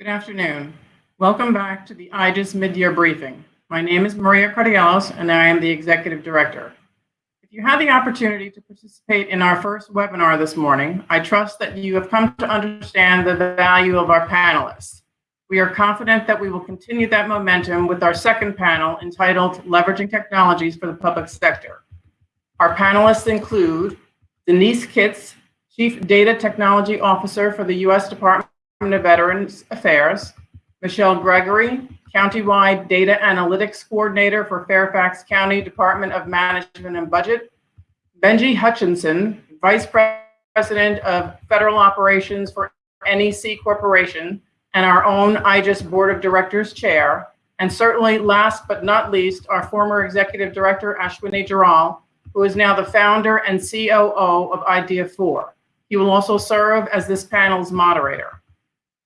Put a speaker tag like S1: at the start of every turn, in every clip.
S1: Good afternoon. Welcome back to the IJIS mid-year briefing. My name is Maria Cardiellos and I am the Executive Director. If you had the opportunity to participate in our first webinar this morning, I trust that you have come to understand the value of our panelists. We are confident that we will continue that momentum with our second panel entitled Leveraging Technologies for the Public Sector. Our panelists include Denise Kitts, Chief Data Technology Officer for the U.S. Department of Veterans Affairs, Michelle Gregory, Countywide Data Analytics Coordinator for Fairfax County Department of Management and Budget, Benji Hutchinson, Vice President of Federal Operations for NEC Corporation, and our own IJIS Board of Directors Chair, and certainly last but not least, our former Executive Director, Ashwini Jarral, who is now the founder and COO of Idea4. He will also serve as this panel's moderator.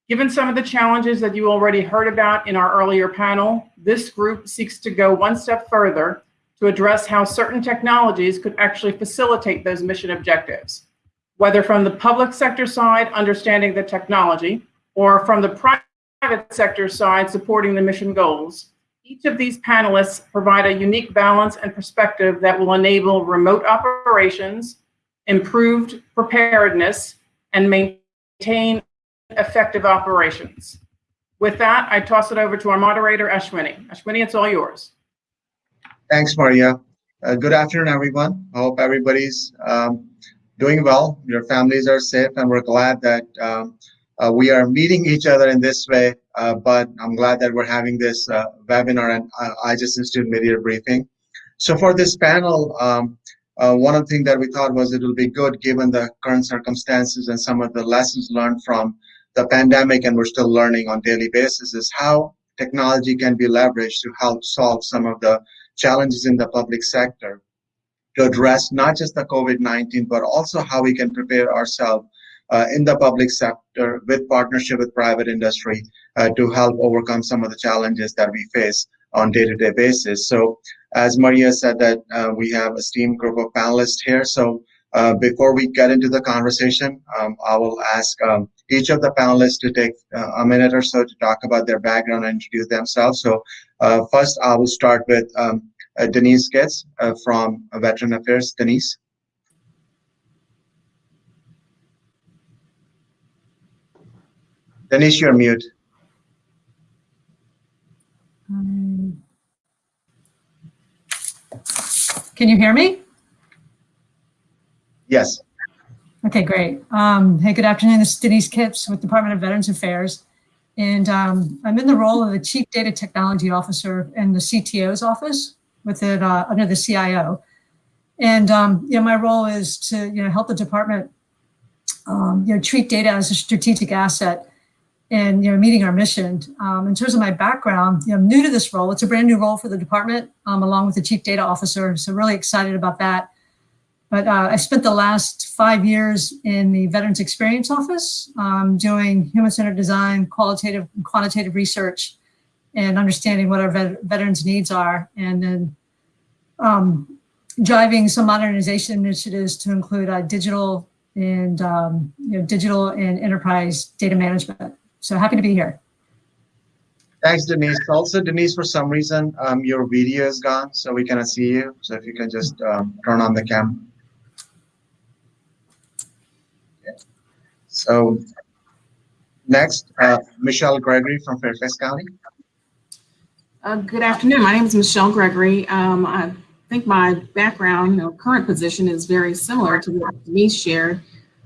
S1: Given some of the challenges that you already heard about in our earlier panel, this group seeks to go one step further to address how certain technologies could actually facilitate those mission objectives, whether from the public sector side, understanding the technology, or from the private sector side, supporting the mission goals. Each of these panelists provide a unique balance and perspective that will enable remote operations, improved preparedness, and maintain effective operations. With that, I toss it over to our moderator, Ashwini. Ashwini, it's all yours.
S2: Thanks, Maria. Uh, good afternoon, everyone. I hope everybody's um, doing well. Your families are safe, and we're glad that um, uh, we are meeting each other in this way. Uh, but I'm glad that we're having this uh, webinar and uh, IJIS Institute Mid-Year Briefing. So for this panel, um, uh, one of the things that we thought was it'll be good given the current circumstances and some of the lessons learned from the pandemic and we're still learning on daily basis is how technology can be leveraged to help solve some of the challenges in the public sector to address not just the COVID-19, but also how we can prepare ourselves uh, in the public sector with partnership with private industry uh, to help overcome some of the challenges that we face on day-to-day -day basis. So as Maria said that uh, we have a esteemed group of panelists here. So uh, before we get into the conversation, um, I will ask um, each of the panelists to take uh, a minute or so to talk about their background and introduce themselves. So uh, first, I will start with um, uh, Denise Kitts uh, from Veteran Affairs. Denise. Denise, you're mute.
S3: Um, can you hear me?
S2: Yes.
S3: Okay, great. Um, hey, good afternoon. This is Denise Kitts with Department of Veterans Affairs. And um, I'm in the role of the Chief Data Technology Officer in the CTO's office within, uh, under the CIO. And um, you know, my role is to you know, help the department um, you know, treat data as a strategic asset and you know, meeting our mission. Um, in terms of my background, you know, I'm new to this role. It's a brand new role for the department, um, along with the Chief Data Officer. So really excited about that. But uh, I spent the last five years in the Veterans Experience Office um, doing human-centered design, qualitative and quantitative research, and understanding what our vet veterans needs are, and then um, driving some modernization initiatives to include uh, digital and um, you know, digital and enterprise data management. So happy to be here.
S2: Thanks, Denise. Also, Denise, for some reason, um, your video is gone, so we cannot see you. So if you can just um, turn on the camera. So next, uh, Michelle Gregory from Fairfax County.
S4: Uh, good afternoon. My name is Michelle Gregory. Um, I think my background, know, current position is very similar to what Denise shared.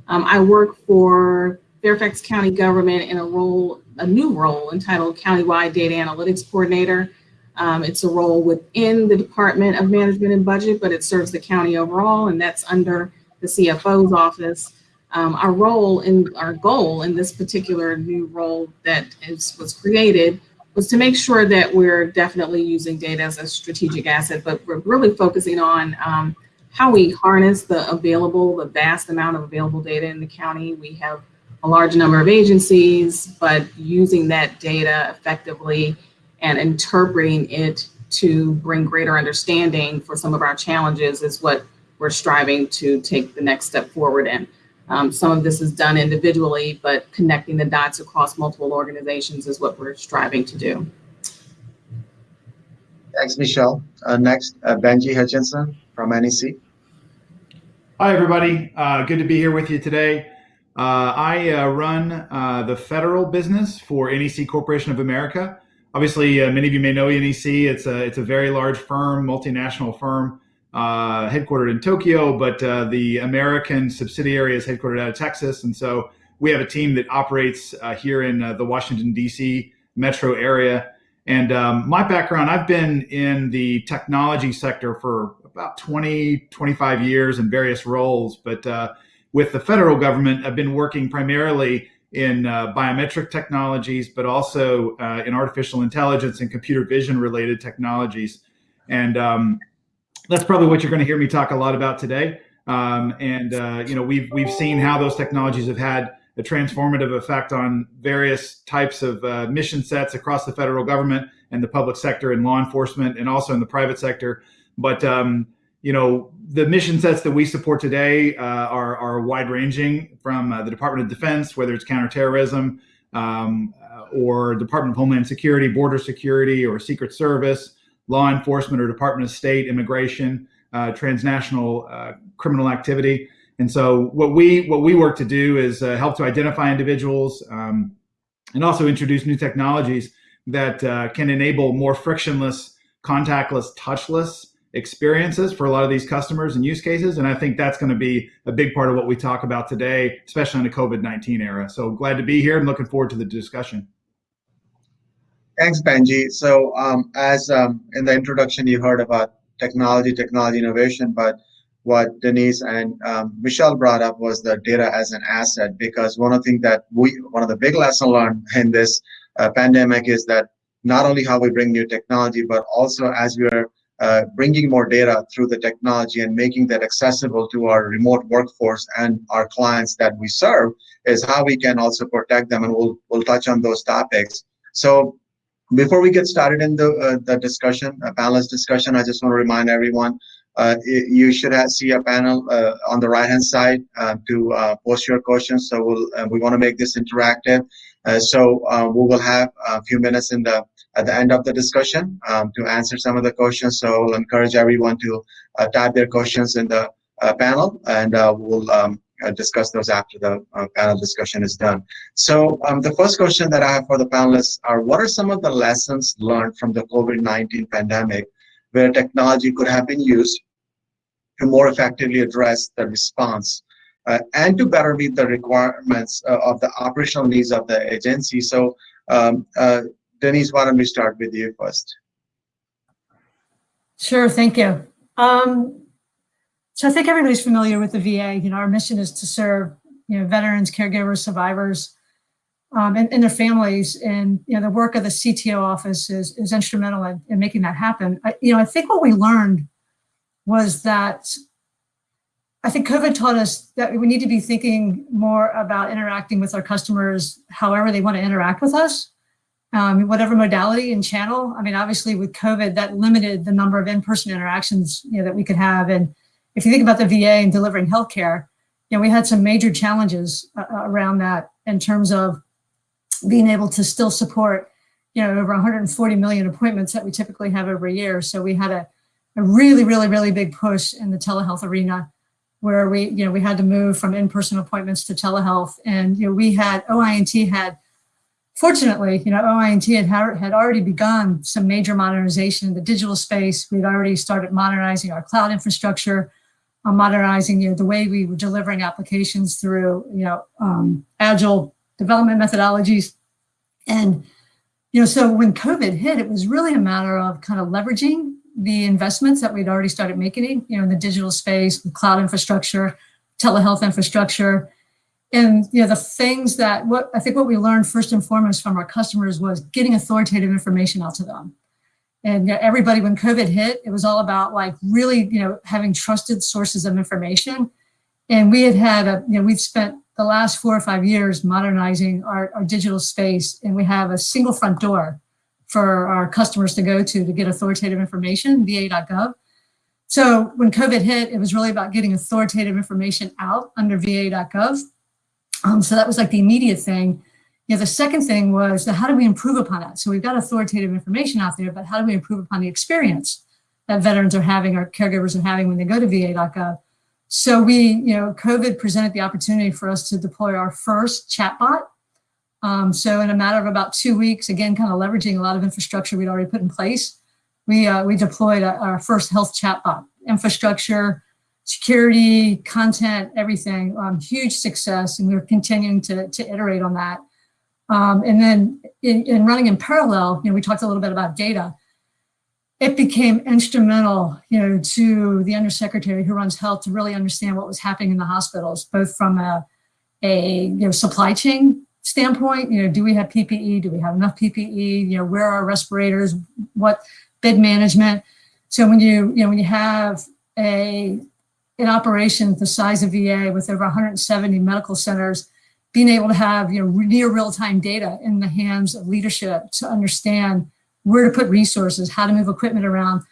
S4: Um, I work for Fairfax County government in a role, a new role entitled Countywide Data Analytics Coordinator. Um, it's a role within the Department of Management and Budget, but it serves the county overall, and that's under the CFO's office. Um, our role and our goal in this particular new role that is, was created was to make sure that we're definitely using data as a strategic asset, but we're really focusing on um, how we harness the available, the vast amount of available data in the county. We have a large number of agencies, but using that data effectively and interpreting it to bring greater understanding for some of our challenges is what we're striving to take the next step forward in. Um, some of this is done individually, but connecting the dots across multiple organizations is what we're striving to do.
S2: Thanks, Michelle. Uh, next, uh, Benji Hutchinson from NEC.
S5: Hi, everybody. Uh, good to be here with you today. Uh, I uh, run uh, the federal business for NEC Corporation of America. Obviously, uh, many of you may know NEC. It's a it's a very large firm, multinational firm, uh, headquartered in Tokyo, but uh, the American subsidiary is headquartered out of Texas, and so we have a team that operates here in the Washington D.C. metro area. And um, my background, I've been in the technology sector for about 20, 25 years in various roles, but with the federal government, I've been working primarily in uh, biometric technologies, but also uh, in artificial intelligence and computer vision related technologies. And um, that's probably what you're going to hear me talk a lot about today. Um, and uh, you know, we've we've seen how those technologies have had a transformative effect on various types of uh, mission sets across the federal government and the public sector and law enforcement, and also in the private sector. But um, you know, the mission sets that we support today uh, are, are wide ranging from uh, the Department of Defense, whether it's counterterrorism um, or Department of Homeland Security, Border Security, or Secret Service, law enforcement or Department of State, immigration, uh, transnational uh, criminal activity. And so what we what we work to do is uh, help to identify individuals um, and also introduce new technologies that can enable more frictionless, contactless, touchless experiences for a lot of these customers and use cases. And I think that's going to be a big part of what we talk about today, especially in the COVID-19 era. So glad to be here and looking forward to the discussion.
S2: Thanks, Benji. So um, as um, in the introduction, you heard about technology, technology innovation, but what Denise and um, Michelle brought up was the data as an asset, because one of the things that we, one of the big lessons learned in this uh, pandemic is that not only how we bring new technology, but also as we are uh, bringing more data through the technology and making that accessible to our remote workforce and our clients that we serve is how we can also protect them and we'll, we'll touch on those topics. So before we get started in the, uh, the discussion, a panelist discussion, I just want to remind everyone uh, you should see a panel uh, on the right hand side uh, to uh, post your questions. So we'll, we want to make this interactive. so we will have a few minutes in the at the end of the discussion um, to answer some of the questions. So I'll encourage everyone to uh, type their questions in the uh, panel and uh, we'll um, uh, discuss those after the uh, panel discussion is done. So um, the first question that I have for the panelists are, what are some of the lessons learned from the COVID-19 pandemic where technology could have been used to more effectively address the response uh, and to better meet the requirements of the operational needs of the agency. So um, Denise, why don't we start with you first?
S3: Sure, thank you. Um, so I think everybody's familiar with the VA. You know, our mission is to serve, you know, veterans, caregivers, survivors, um, and, and, their families. And, you know, the work of the CTO office is, is instrumental in, in making that happen. I, you know, I think what we learned was that I think COVID taught us that we need to be thinking more about interacting with our customers however they want to interact with us um, whatever modality and channel. I mean, obviously with COVID, that limited the number of in-person interactions you know, that we could have. And if you think about the VA and delivering healthcare, you know, we had some major challenges uh, uh around that in terms of being able to still support, you know, over 140 million appointments that we typically have every year. So we had a, a really, really, really big push in the telehealth arena where we, you know, we had to move from in-person appointments to telehealth. And, you know, we had, OI&T had Fortunately, you know, OI&T had, had already begun some major modernization in the digital space. We'd already started modernizing our cloud infrastructure, uh, modernizing you know, the way we were delivering applications through you know, um, agile development methodologies. And you know, so when COVID hit, it was really a matter of kind of leveraging the investments that we'd already started making, you know, in the digital space, the cloud infrastructure, telehealth infrastructure, and you know the things that what I think what we learned first and foremost from our customers was getting authoritative information out to them. And everybody, when COVID hit, it was all about like really, you know, having trusted sources of information. And we had had a, you know, we've spent the last four or five years modernizing our, our digital space, and we have a single front door for our customers to go to to get authoritative information, va.gov. So when COVID hit, it was really about getting authoritative information out under va.gov. Um, so that was like the immediate thing. You know, the second thing was the, how do we improve upon that? So we've got authoritative information out there, but how do we improve upon the experience that veterans are having or caregivers are having when they go to va.gov? So we, you know, COVID presented the opportunity for us to deploy our first chatbot. Um, so in a matter of about two weeks, again, kind of leveraging a lot of infrastructure we'd already put in place, we, uh, we deployed a, our first health chatbot. Infrastructure, security, content, everything, um, huge success. And we're continuing to, to iterate on that. Um, and then in, in running in parallel, you know, we talked a little bit about data it became instrumental, you know, to the undersecretary who runs health to really understand what was happening in the hospitals, both from a, a you know, supply chain standpoint, you know, do we have PPE? Do we have enough PPE? You know, where are respirators? What bed management? So when you, you know, when you have a an operation the size of VA with over 170 medical centers, being able to have, you know, near real-time data in the hands of leadership to understand where to put resources, how to move equipment around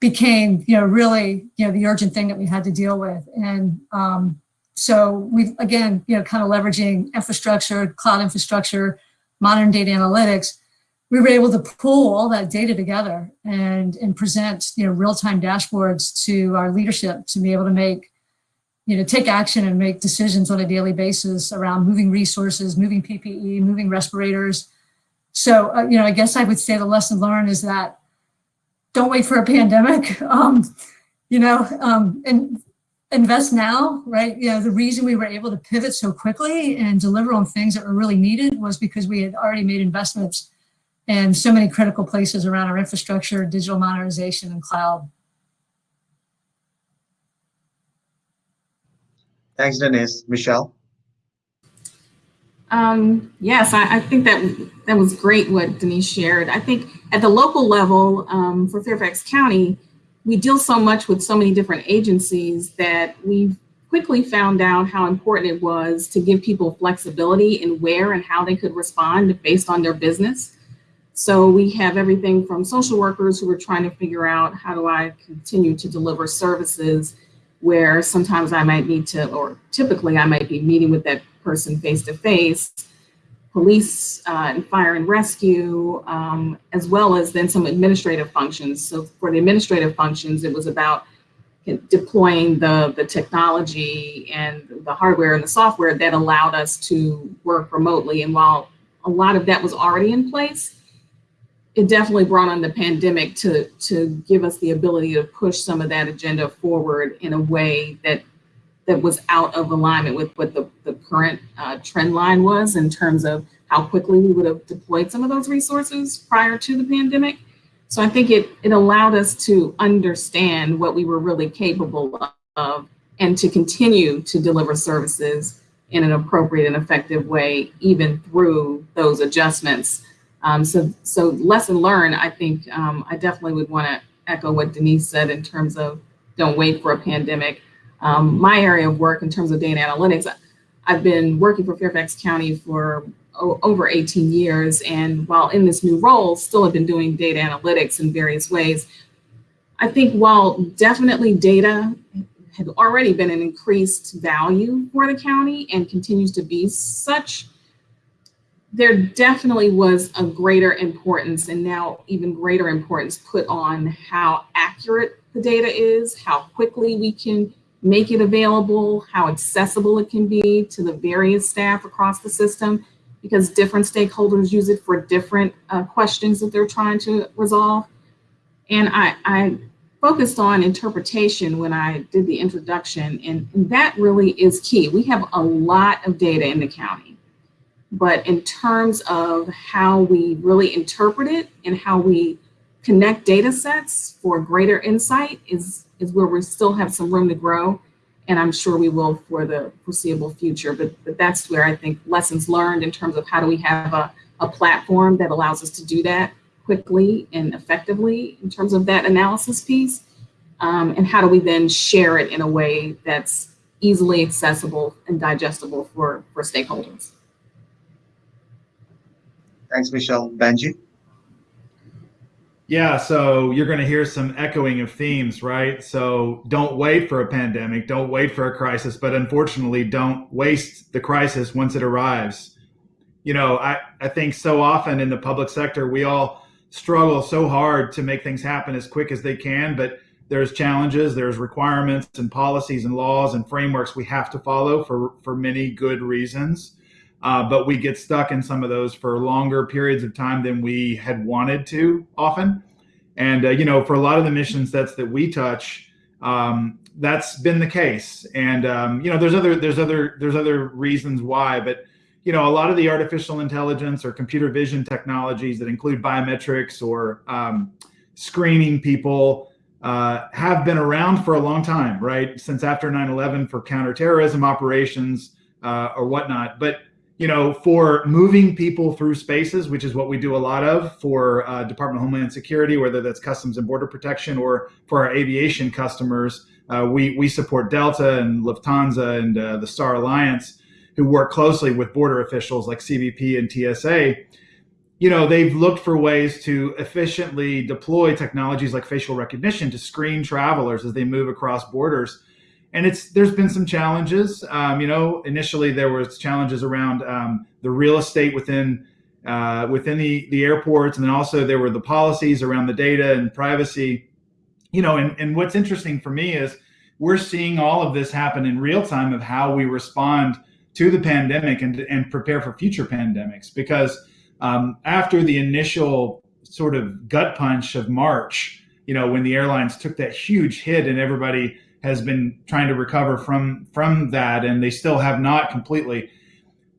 S3: became, you know, really, you know, the urgent thing that we had to deal with. And um, so we, again, you know, kind of leveraging infrastructure, cloud infrastructure, modern data analytics, we were able to pull all that data together and, and present, you know, real-time dashboards to our leadership to be able to make, you know, take action and make decisions on a daily basis around moving resources, moving PPE, moving respirators, so, uh, you know, I guess I would say the lesson learned is that don't wait for a pandemic, um, you know, um, and invest now, right? You know, the reason we were able to pivot so quickly and deliver on things that were really needed was because we had already made investments in so many critical places around our infrastructure, digital modernization, and cloud.
S2: Thanks, Denise. Michelle?
S4: Um, yes, I, I, think that that was great what Denise shared. I think at the local level um, for Fairfax County, we deal so much with so many different agencies that we quickly found out how important it was to give people flexibility in where and how they could respond based on their business. So we have everything from social workers who are trying to figure out how do I continue to deliver services where sometimes I might need to, or typically I might be meeting with that person face to face, police uh, and fire and rescue, um, as well as then some administrative functions. So for the administrative functions, it was about deploying the, the technology and the hardware and the software that allowed us to work remotely. And while a lot of that was already in place, it definitely brought on the pandemic to, to give us the ability to push some of that agenda forward in a way that that was out of alignment with what the, the current uh, trend line was in terms of how quickly we would have deployed some of those resources prior to the pandemic. So I think it, it allowed us to understand what we were really capable of and to continue to deliver services in an appropriate and effective way, even through those adjustments. Um, so, so lesson learned, I think um, I definitely would want to echo what Denise said in terms of don't wait for a pandemic um, my area of work in terms of data analytics, I've been working for Fairfax County for over 18 years. And while in this new role, still have been doing data analytics in various ways. I think while definitely data had already been an increased value for the county and continues to be such, there definitely was a greater importance and now even greater importance put on how accurate the data is, how quickly we can make it available, how accessible it can be to the various staff across the system, because different stakeholders use it for different uh, questions that they're trying to resolve. And I, I focused on interpretation when I did the introduction, and, and that really is key. We have a lot of data in the county, but in terms of how we really interpret it and how we connect data sets for greater insight is is where we still have some room to grow. And I'm sure we will for the foreseeable future. But, but that's where I think lessons learned in terms of how do we have a, a platform that allows us to do that quickly and effectively in terms of that analysis piece. Um, and how do we then share it in a way that's easily accessible and digestible for, for stakeholders.
S2: Thanks, Michelle. Benji?
S5: Yeah, so you're going to hear some echoing of themes, right? So don't wait for a pandemic, don't wait for a crisis, but unfortunately, don't waste the crisis once it arrives. You know, I, I think so often in the public sector, we all struggle so hard to make things happen as quick as they can, but there's challenges, there's requirements and policies and laws and frameworks we have to follow for, for many good reasons. Uh, but we get stuck in some of those for longer periods of time than we had wanted to often. And, uh, you know, for a lot of the mission sets that we touch, um, that's been the case. And, um, you know, there's other, there's other, there's other reasons why, but, you know, a lot of the artificial intelligence or computer vision technologies that include biometrics or um, screening people uh, have been around for a long time, right? Since after 9-11 for counterterrorism operations uh, or whatnot. But you know, for moving people through spaces, which is what we do a lot of for uh, Department of Homeland Security, whether that's Customs and Border Protection or for our aviation customers, uh, we, we support Delta and Lufthansa and uh, the Star Alliance, who work closely with border officials like CBP and TSA. You know, they've looked for ways to efficiently deploy technologies like facial recognition to screen travelers as they move across borders and it's there's been some challenges. Um, you know, initially there was challenges around um, the real estate within uh, within the the airports, and then also there were the policies around the data and privacy. You know, and, and what's interesting for me is we're seeing all of this happen in real time of how we respond to the pandemic and and prepare for future pandemics. Because um, after the initial sort of gut punch of March, you know, when the airlines took that huge hit and everybody has been trying to recover from from that, and they still have not completely.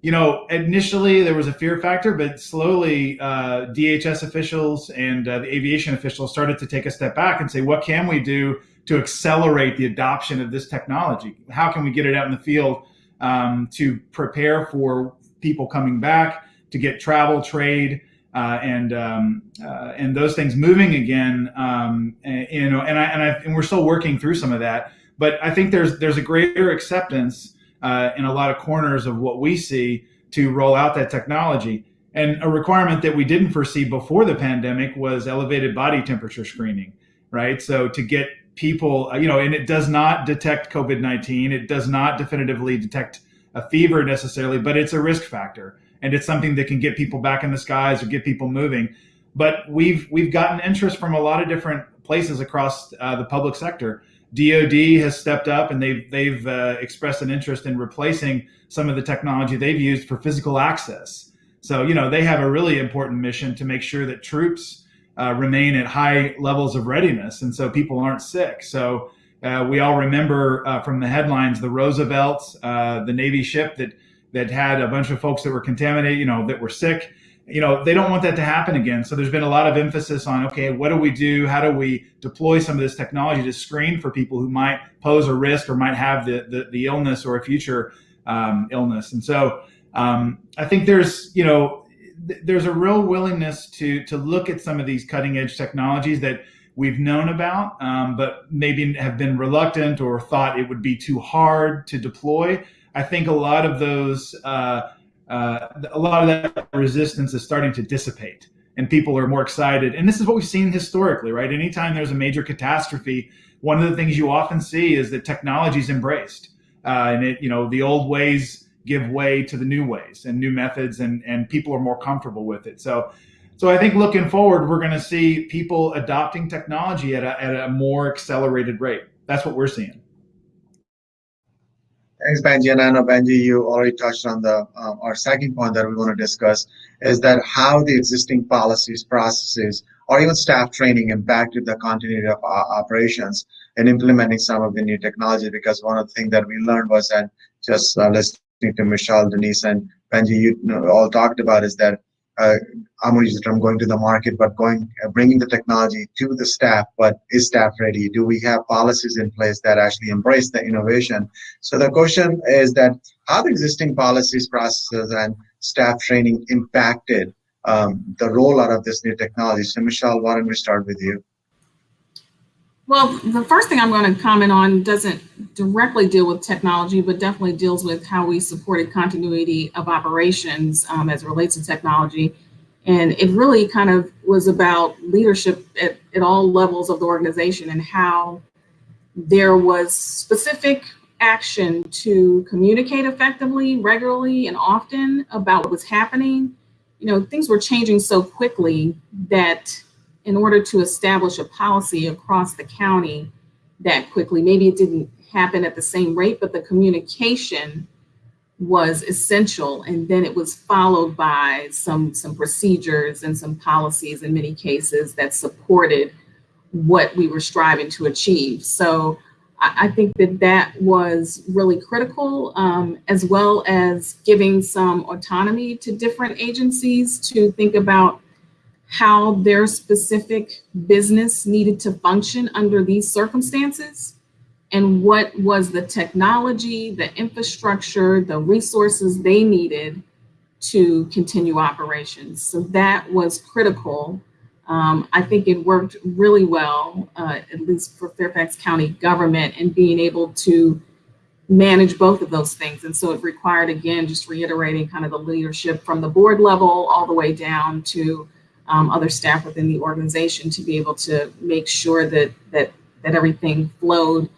S5: You know, initially there was a fear factor, but slowly uh, DHS officials and uh, the aviation officials started to take a step back and say, what can we do to accelerate the adoption of this technology? How can we get it out in the field um, to prepare for people coming back, to get travel, trade, uh, and um, uh, and those things moving again. Um, and, you know, and I, and I and we're still working through some of that. But I think there's there's a greater acceptance uh, in a lot of corners of what we see to roll out that technology. And a requirement that we didn't foresee before the pandemic was elevated body temperature screening, right? So to get people, uh, you know, and it does not detect COVID 19, it does not definitively detect a fever necessarily, but it's a risk factor and it's something that can get people back in the skies or get people moving. But we've we've gotten interest from a lot of different places across uh, the public sector. DoD has stepped up and they've they've uh, expressed an interest in replacing some of the technology they've used for physical access. So you know they have a really important mission to make sure that troops uh, remain at high levels of readiness, and so people aren't sick. So. Uh, we all remember uh, from the headlines the Roosevelt, uh, the Navy ship that that had a bunch of folks that were contaminated, you know, that were sick. You know, they don't want that to happen again. So there's been a lot of emphasis on, okay, what do we do? How do we deploy some of this technology to screen for people who might pose a risk or might have the, the, the illness or a future um, illness? And so um, I think there's, you know, th there's a real willingness to, to look at some of these cutting edge technologies that we've known about, um, but maybe have been reluctant or thought it would be too hard to deploy. I think a lot of those, uh, uh, a lot of that resistance is starting to dissipate and people are more excited. And this is what we've seen historically, right? Anytime there's a major catastrophe, one of the things you often see is that technology is embraced. Uh, and it, you know, the old ways give way to the new ways and new methods and, and people are more comfortable with it. So, so I think looking forward, we're going to see people adopting technology at a, at a more accelerated rate. That's what we're seeing.
S2: Thanks, Benji. And I know, Benji, you already touched on the um, our second point that we want to discuss is that how the existing policies, processes, or even staff training impacted the continuity of our operations in implementing some of the new technology. Because one of the things that we learned was that just uh, listening to Michelle, Denise, and Benji, you all talked about is that uh, I'm going to use the term going to the market, but going uh, bringing the technology to the staff. But is staff ready? Do we have policies in place that actually embrace the innovation? So the question is that how the existing policies, processes, and staff training impacted um, the rollout of this new technology? So Michelle, why don't we start with you?
S4: Well, the first thing I'm going to comment on doesn't directly deal with technology, but definitely deals with how we supported continuity of operations um, as it relates to technology. And it really kind of was about leadership at, at all levels of the organization and how there was specific action to communicate effectively, regularly, and often about what was happening. You know, things were changing so quickly that in order to establish a policy across the county that quickly, maybe it didn't happen at the same rate, but the communication was essential and then it was followed by some some procedures and some policies in many cases that supported what we were striving to achieve. So i, I think that that was really critical um, as well as giving some autonomy to different agencies to think about how their specific business needed to function under these circumstances and what was the technology, the infrastructure, the resources they needed to continue operations. So that was critical. Um, I think it worked really well, uh, at least for Fairfax County government and being able to manage both of those things. And so it required, again, just reiterating kind of the leadership from the board level all the way down to um, other staff within the organization to be able to make sure that, that, that everything flowed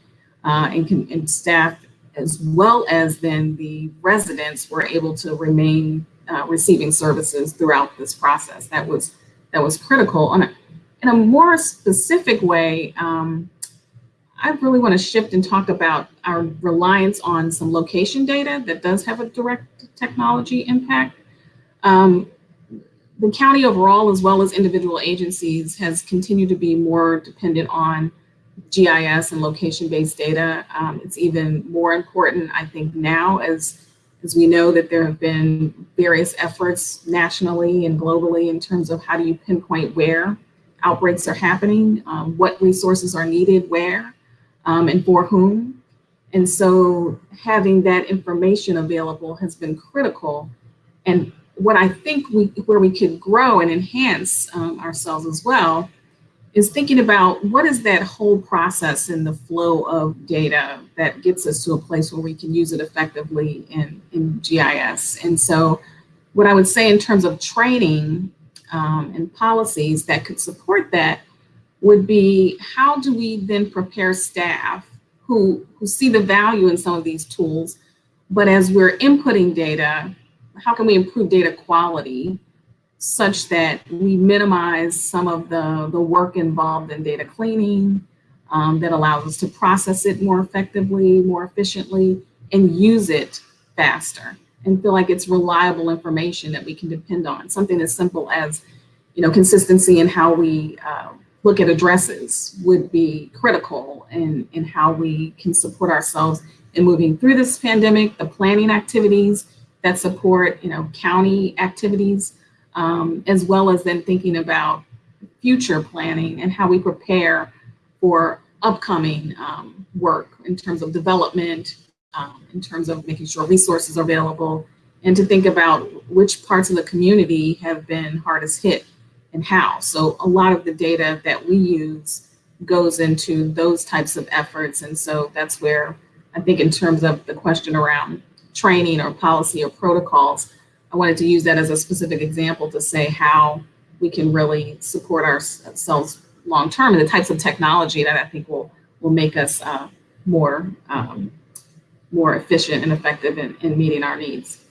S4: uh, and, can, and staff as well as then the residents were able to remain uh, receiving services throughout this process. That was that was critical. On a, in a more specific way, um, I really want to shift and talk about our reliance on some location data that does have a direct technology impact. Um, the county overall, as well as individual agencies, has continued to be more dependent on GIS and location-based data. Um, it's even more important, I think, now as, as we know that there have been various efforts nationally and globally in terms of how do you pinpoint where outbreaks are happening, um, what resources are needed where, um, and for whom. And so having that information available has been critical. And what I think we, where we could grow and enhance um, ourselves as well is thinking about what is that whole process and the flow of data that gets us to a place where we can use it effectively in, in GIS. And so what I would say in terms of training um, and policies that could support that would be how do we then prepare staff who, who see the value in some of these tools, but as we're inputting data, how can we improve data quality such that we minimize some of the, the work involved in data cleaning um, that allows us to process it more effectively, more efficiently, and use it faster and feel like it's reliable information that we can depend on. Something as simple as, you know, consistency in how we uh, look at addresses would be critical in, in how we can support ourselves in moving through this pandemic, the planning activities that support, you know, county activities, um, as well as then thinking about future planning and how we prepare for upcoming um, work in terms of development, um, in terms of making sure resources are available, and to think about which parts of the community have been hardest hit and how. So a lot of the data that we use goes into those types of efforts. And so that's where I think in terms of the question around training or policy or protocols, I wanted to use that as a specific example to say how we can really support ourselves long term and the types of technology that I think will will make us uh, more um, more efficient and effective in, in meeting our needs.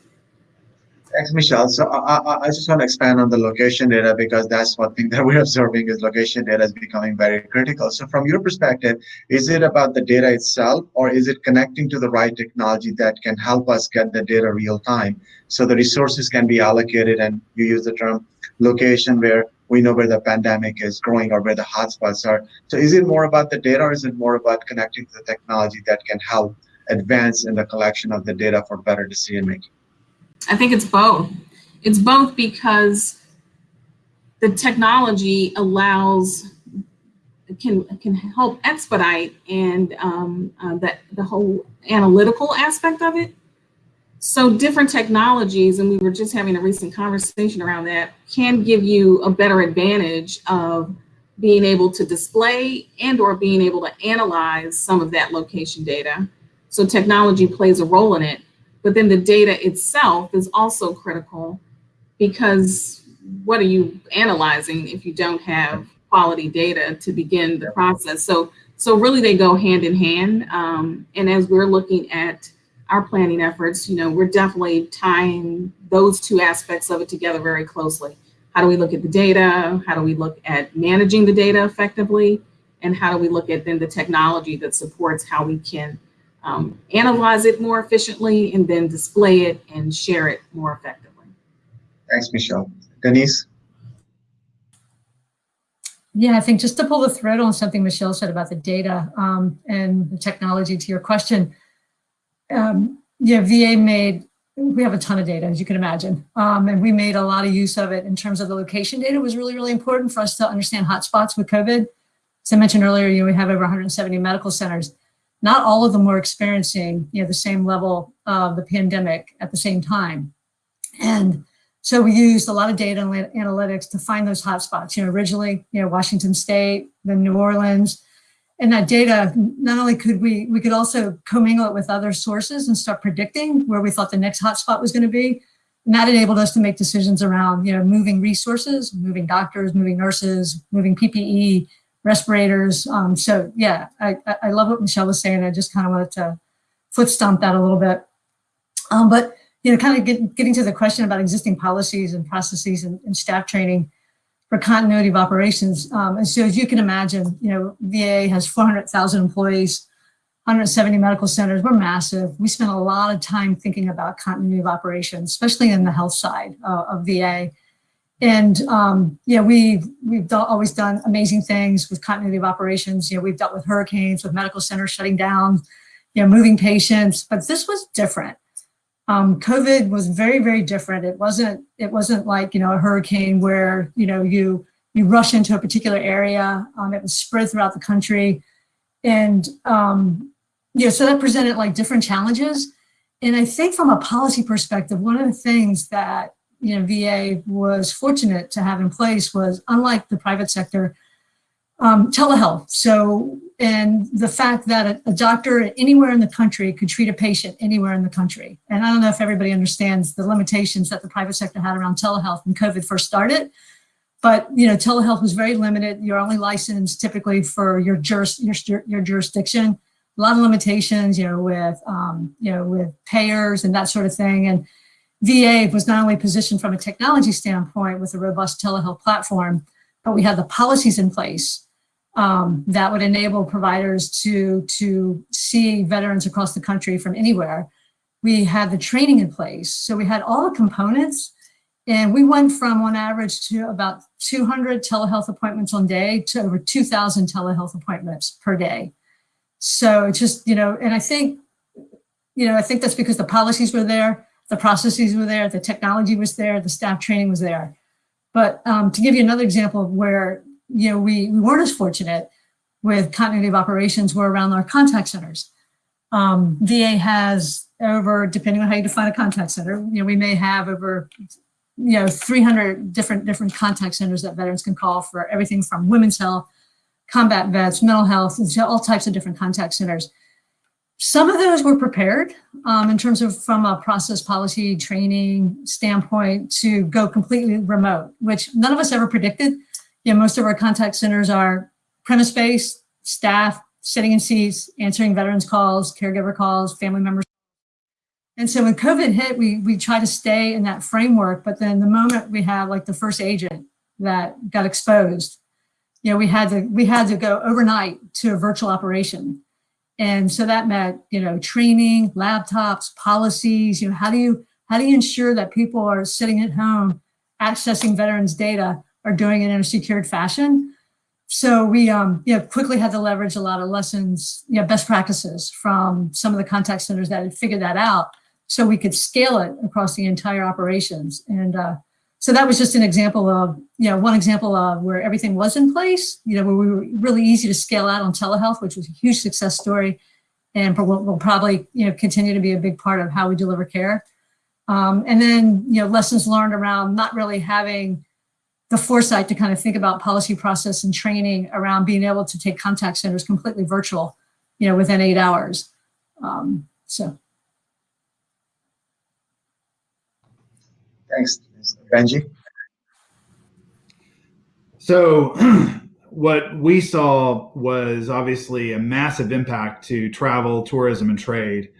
S2: Thanks, Michelle. So I, I, just want to expand on the location data because that's one thing that we're observing is location data is becoming very critical. So from your perspective, is it about the data itself or is it connecting to the right technology that can help us get the data real time so the resources can be allocated and you use the term location where we know where the pandemic is growing or where the hotspots are. So is it more about the data or is it more about connecting to the technology that can help advance in the collection of the data for better decision making?
S4: I think it's both. It's both because the technology allows can can help expedite and um, uh, that the whole analytical aspect of it. So different technologies, and we were just having a recent conversation around that, can give you a better advantage of being able to display and or being able to analyze some of that location data. So technology plays a role in it. But then the data itself is also critical because what are you analyzing if you don't have quality data to begin the process? So, so really they go hand in hand. Um, and as we're looking at our planning efforts, you know, we're definitely tying those two aspects of it together very closely. How do we look at the data? How do we look at managing the data effectively? And how do we look at then the technology that supports how we can um, analyze it more efficiently and then display it and share it more effectively?
S2: Thanks, Michelle. Denise?
S3: Yeah, I think just to pull the thread on something Michelle said about the data um, and the technology to your question, um, yeah, VA made, we have a ton of data, as you can imagine, um, and we made a lot of use of it in terms of the location data was really, really important for us to understand hotspots with COVID. As I mentioned earlier, you know, we have over 170 medical centers. Not all of them were experiencing, you know, the same level of the pandemic at the same time. And so we used a lot of data analytics to find those hotspots. You know, originally, you know, Washington State, then New Orleans, and that data, not only could we, we could also commingle it with other sources and start predicting where we thought the next hotspot was going to be. And that enabled us to make decisions around, you know, moving resources, moving doctors, moving nurses, moving PPE, respirators. Um, so yeah, I, I love what Michelle was saying. I just kind of wanted to foot stomp that a little bit. Um, but you know, kind of get, getting to the question about existing policies and processes and, and staff training for continuity of operations. Um, and so as you can imagine, you know, VA has 400,000 employees, 170 medical centers. We're massive. We spend a lot of time thinking about continuity of operations, especially in the health side uh, of VA. And um, yeah, we've we've do always done amazing things with continuity of operations. You know, we've dealt with hurricanes, with medical centers shutting down, you know, moving patients. But this was different um, COVID was very, very different. It wasn't, it wasn't like, you know, a hurricane where, you know, you, you rush into a particular area. Um, it was spread throughout the country. And, um, yeah, so that presented like different challenges. And I think from a policy perspective, one of the things that, you know, VA was fortunate to have in place was unlike the private sector, um, telehealth. So, and the fact that a, a, doctor anywhere in the country could treat a patient anywhere in the country. And I don't know if everybody understands the limitations that the private sector had around telehealth when COVID first started. But, you know, telehealth was very limited. You're only licensed typically for your, juris, your, your jurisdiction. A lot of limitations, you know, with, um, you know, with payers and that sort of thing. And VA was not only positioned from a technology standpoint with a robust telehealth platform, but we had the policies in place um, that would enable providers to, to see veterans across the country from anywhere. We had the training in place. So we had all the components and we went from on average to about 200 telehealth appointments on day to over 2000 telehealth appointments per day. So it's just, you know, and I think, you know, I think that's because the policies were there, the processes were there, the technology was there, the staff training was there. But um, to give you another example of where you know, we, we weren't as fortunate with continuity of operations were around our contact centers. Um, VA has over, depending on how you define a contact center, you know, we may have over, you know, 300 different different contact centers that veterans can call for everything from women's health, combat vets, mental health, all types of different contact centers. Some of those were prepared um, in terms of from a process policy training standpoint to go completely remote, which none of us ever predicted yeah, most of our contact centers are premise-based, staff, sitting in seats, answering veterans calls, caregiver calls, family members. And so when COVID hit, we, we try to stay in that framework, but then the moment we have like the first agent that got exposed, you know, we had to, we had to go overnight to a virtual operation. And so that meant, you know, training, laptops, policies, you know, how do you, how do you ensure that people are sitting at home accessing veterans data are doing it in a secured fashion. So we um, you know, quickly had to leverage a lot of lessons, you know, best practices from some of the contact centers that had figured that out so we could scale it across the entire operations. And uh, so that was just an example of, you know, one example of where everything was in place, you know, where we were really easy to scale out on telehealth, which was a huge success story and will, will probably, you know, continue to be a big part of how we deliver care. Um, and then, you know, lessons learned around not really having the foresight to kind of think about policy process and training around being able to take contact centers completely virtual, you know, within eight hours. Um, so.
S2: Thanks, Benji.
S5: So, what we saw was obviously a massive impact to travel, tourism, and trade,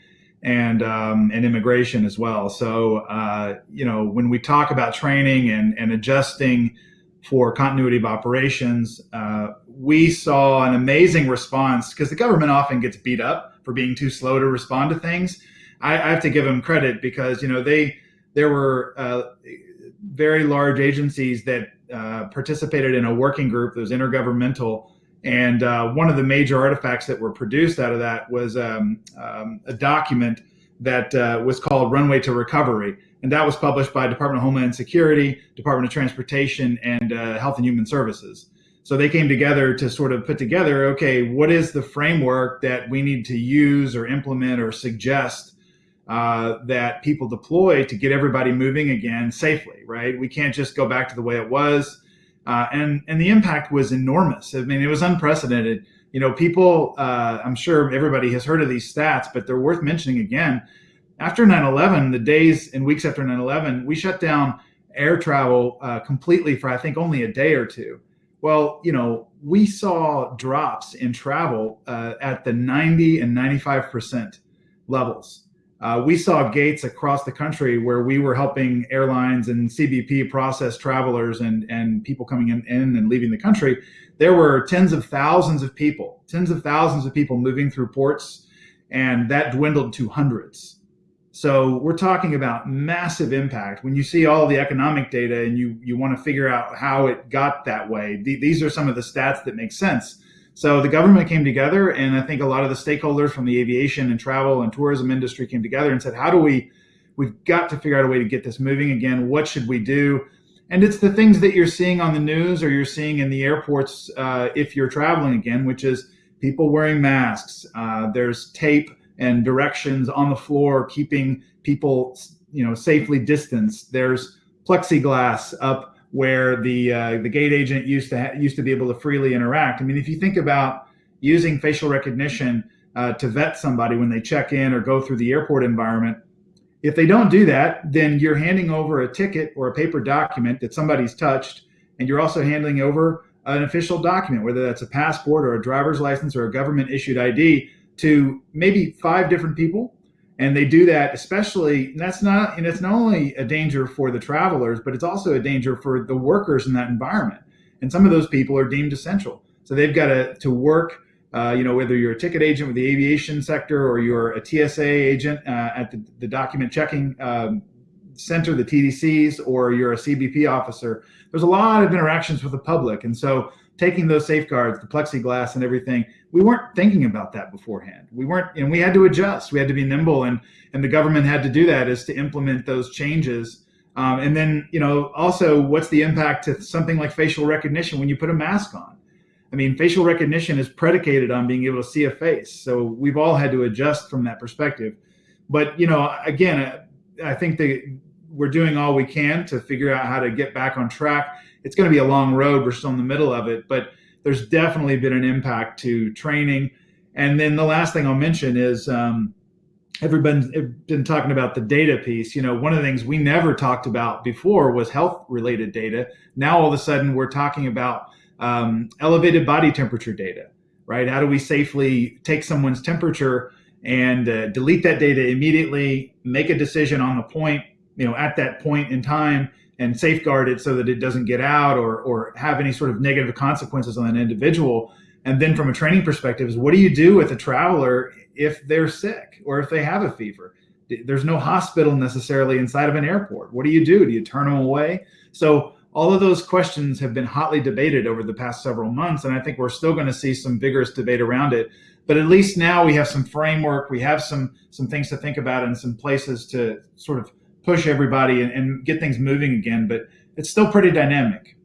S5: and um, and immigration as well. So, uh, you know, when we talk about training and and adjusting for continuity of operations, uh, we saw an amazing response because the government often gets beat up for being too slow to respond to things. I, I have to give them credit because you know they there were uh, very large agencies that uh, participated in a working group that was intergovernmental. And uh, one of the major artifacts that were produced out of that was um, um, a document that uh, was called Runway to Recovery. And that was published by Department of Homeland Security, Department of Transportation, and uh, Health and Human Services. So they came together to sort of put together, okay, what is the framework that we need to use or implement or suggest uh, that people deploy to get everybody moving again safely, right? We can't just go back to the way it was. Uh, and, and the impact was enormous. I mean, it was unprecedented. You know, people, uh, I'm sure everybody has heard of these stats, but they're worth mentioning again. After 9 11, the days and weeks after 9 11, we shut down air travel uh, completely for, I think, only a day or two. Well, you know, we saw drops in travel uh, at the 90 and 95% levels. Uh, we saw gates across the country where we were helping airlines and CBP process travelers and, and people coming in, in and leaving the country. There were tens of thousands of people, tens of thousands of people moving through ports, and that dwindled to hundreds. So we're talking about massive impact. When you see all the economic data and you you want to figure out how it got that way, th- these are some of the stats that make sense. So the government came together, and I think a lot of the stakeholders from the aviation and travel and tourism industry came together and said, "How do we? We've got to figure out a way to get this moving again. What should we do?" And it's the things that you're seeing on the news or you're seeing in the airports uh, if you're traveling again, which is people wearing masks. Uh, there's tape and directions on the floor keeping people, you know, safely distanced. There's plexiglass up where the uh, the gate agent used to used to be able to freely interact. I mean, if you think about using facial recognition uh, to vet somebody when they check in or go through the airport environment, if they don't do that, then you're handing over a ticket or a paper document that somebody's touched, and you're also handing over an official document, whether that's a passport or a driver's license or a government issued ID, to maybe five different people and they do that especially and that's not and it's not only a danger for the travelers but it's also a danger for the workers in that environment. And some of those people are deemed essential. So they've got to, to work uh, you know whether you're a ticket agent with the aviation sector or you're a tsa agent uh, at the, the, document checking um, center the tdcs or you're a cbp officer there's a lot of interactions with the public. And so taking those safeguards, the plexiglass and everything, we weren't thinking about that beforehand. We weren't, and we had to adjust. We had to be nimble, and and the government had to do that is to implement those changes. Um, and then, you know, also, what's the impact to something like facial recognition when you put a mask on? I mean, facial recognition is predicated on being able to see a face. So we've all had to adjust from that perspective. But you know, again, I think that we're doing all we can to figure out how to get back on track it's going to be a long road. We're still in the middle of it, but there's definitely been an impact to training. And then the last thing I'll mention is um, everybody's been talking about the data piece. You know, one of the things we never talked about before was health related data. Now all of a sudden we're talking about um, elevated body temperature data, right? How do we safely take someone's temperature and uh, delete that data immediately, make a decision on the point, you know, at that point in time, and safeguard it so that it doesn't get out or or have any sort of negative consequences on an individual. And then from a training perspective, is what do you do with a traveler if they're sick or if they have a fever? There's no hospital necessarily inside of an airport. What do you do? Do you turn them away? So all of those questions have been hotly debated over the past several months, and I think we're still going to see some vigorous debate around it. But at least now we have some framework, we have some some things to think about, and some places to sort of push everybody and, and get things moving again. But it's still pretty dynamic.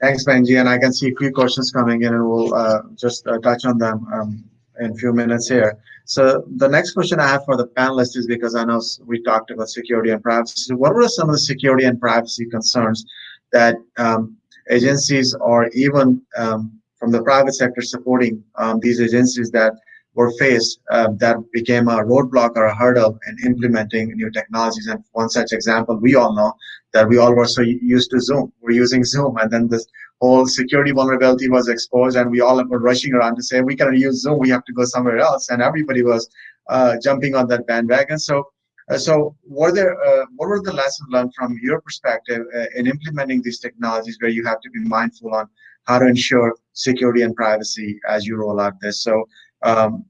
S2: Thanks, Benji. And I can see a few questions coming in, and we'll uh, just uh, touch on them um, in a few minutes here. So the next question I have for the panelists is because I know we talked about security and privacy. What were some of the security and privacy concerns that um, agencies or even um, from the private sector supporting um, these agencies that were faced um, that became a roadblock or a hurdle in implementing new technologies. And one such example we all know that we all were so used to Zoom. We're using Zoom, and then this whole security vulnerability was exposed, and we all were rushing around to say we cannot use Zoom. We have to go somewhere else, and everybody was uh, jumping on that bandwagon. So. Uh, so, were there uh, what were the lessons learned from your perspective uh, in implementing these technologies, where you have to be mindful on how to ensure security and privacy as you roll out this? So, um,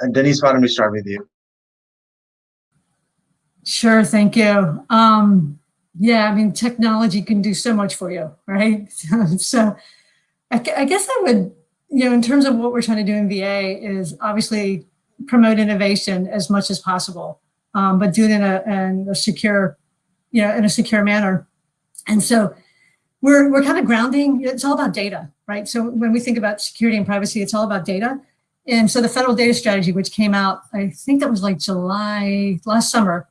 S2: and Denise, why don't we start with you?
S3: Sure, thank you. Um, yeah, I mean, technology can do so much for you, right? so I, I, guess I would, you know, in terms of what we're trying to do in VA is obviously promote innovation as much as possible, um, but do it in a, in a secure, you know, in a secure manner. And so we're, we're kind of grounding, it's all about data, right? So when we think about security and privacy, it's all about data. And so the federal data strategy, which came out, I think that was like July last summer,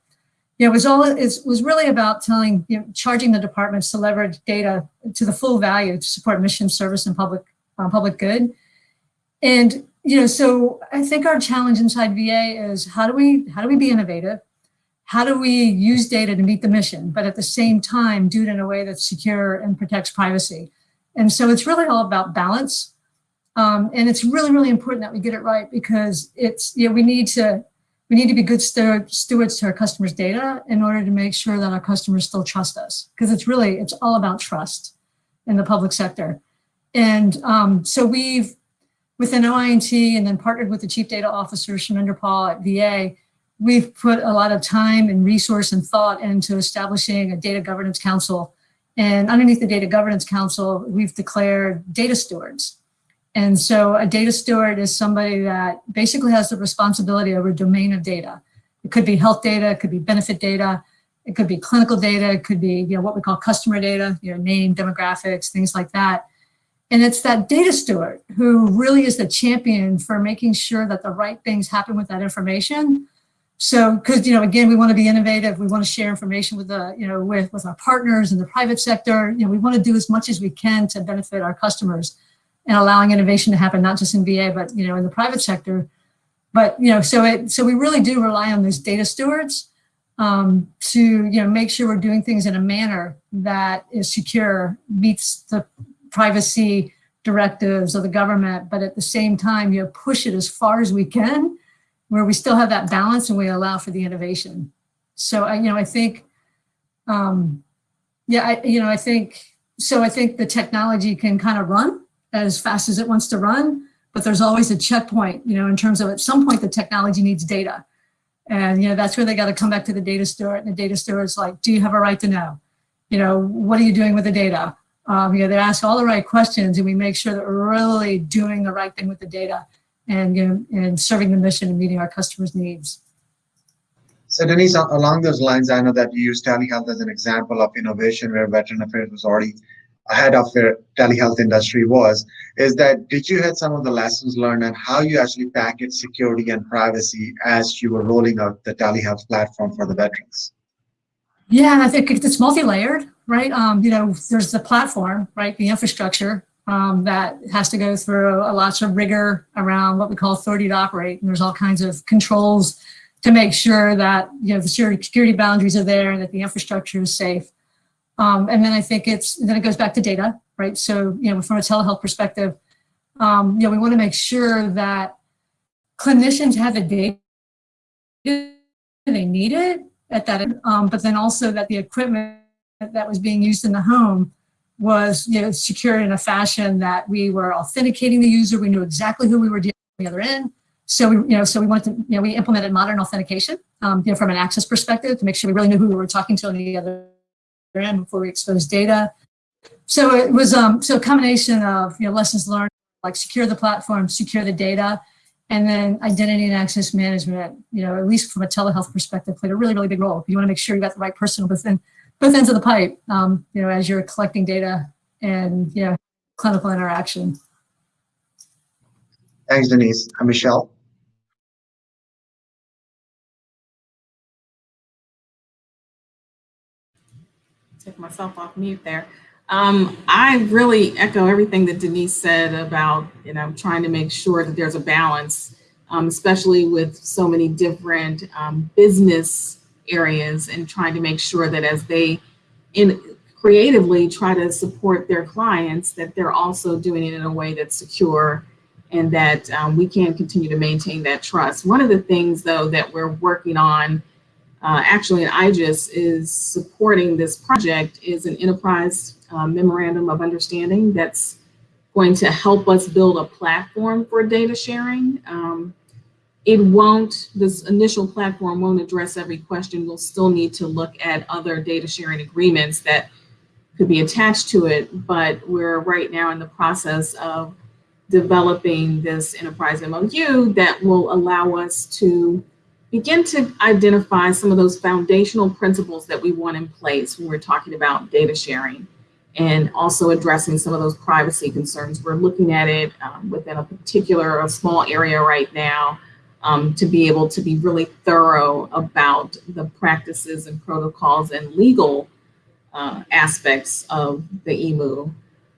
S3: you know, it was all it was really about telling, you know, charging the departments to leverage data to the full value to support mission, service, and public uh, public good. And you know, so I think our challenge inside VA is how do we how do we be innovative? How do we use data to meet the mission, but at the same time do it in a way that's secure and protects privacy? And so it's really all about balance. Um, and it's really, really important that we get it right because it's, you know, we need to we need to be good stewards to our customers' data in order to make sure that our customers still trust us. Because it's really, it's all about trust in the public sector. And um, so we've, within OI&T and then partnered with the Chief Data Officer, Kshemendra Paul at VA, we've put a lot of time and resource and thought into establishing a data governance council. And underneath the data governance council, we've declared data stewards. And so a data steward is somebody that basically has the responsibility over a domain of data. It could be health data, it could be benefit data, it could be clinical data, it could be you know, what we call customer data, you know, name, demographics, things like that. And it's that data steward who really is the champion for making sure that the right things happen with that information. So, because, you know, again, we want to be innovative. We want to share information with the, you know, with, with our partners in the private sector. You know, we want to do as much as we can to benefit our customers and allowing innovation to happen, not just in VA, but, you know, in the private sector. But, you know, so it, so we really do rely on these data stewards um, to, you know, make sure we're doing things in a manner that is secure, meets the privacy directives of the government, but at the same time, you know, push it as far as we can, where we still have that balance and we allow for the innovation. So, I, you know, I think, um, yeah, I, you know, I think, so I think the technology can kind of run as fast as it wants to run, but there's always a checkpoint, you know, in terms of at some point the technology needs data. And, you know, that's where they got to come back to the data steward. And the data steward's like, do you have a right to know? You know, what are you doing with the data? Um, you know, they ask all the right questions and we make sure that we're really doing the right thing with the data and, you know, and serving the mission and meeting our customers' needs.
S2: So Denise, along those lines, I know that you use telehealth as an example of innovation where Veteran Affairs was already ahead of the telehealth industry was, is that did you have some of the lessons learned and how you actually package security and privacy as you were rolling out the telehealth platform for the veterans?
S3: Yeah, I think it's multi-layered, right? Um, you know, there's the platform, right? The infrastructure um, that has to go through a lots of rigor around what we call authority to operate. And there's all kinds of controls to make sure that, you know, the security boundaries are there and that the infrastructure is safe. Um, and then I think it's, then it goes back to data, right? So, you know, from a telehealth perspective, um, you know, we want to make sure that clinicians have the data they needed at that, um, but then also that the equipment that was being used in the home was, you know, secured in a fashion that we were authenticating the user. We knew exactly who we were dealing with on the other end. So we, you know, so we wanted to, you know, we implemented modern authentication, um, you know, from an access perspective to make sure we really knew who we were talking to on the other in before we expose data. So it was um, so a combination of you know lessons learned, like secure the platform, secure the data, and then identity and access management. You know, at least from a telehealth perspective, played a really really big role. You want to make sure you got the right person within both ends of the pipe. Um, you know, as you're collecting data and you know clinical interaction.
S2: Thanks, Denise. I'm Michelle.
S4: Take myself off mute there. Um, I really echo everything that Denise said about, you know, trying to make sure that there's a balance um, especially with so many different um, business areas and trying to make sure that as they in creatively try to support their clients, that they're also doing it in a way that's secure and that um, we can continue to maintain that trust. One of the things though that we're working on uh, actually in IJIS is supporting this project is an enterprise uh, memorandum of understanding that's going to help us build a platform for data sharing. Um, it won't, this initial platform won't address every question. We'll still need to look at other data sharing agreements that could be attached to it, but we're right now in the process of developing this enterprise MOU that will allow us to begin to identify some of those foundational principles that we want in place when we're talking about data sharing and also addressing some of those privacy concerns. We're looking at it um, within a particular a small area right now um, to be able to be really thorough about the practices and protocols and legal uh, aspects of the EMU.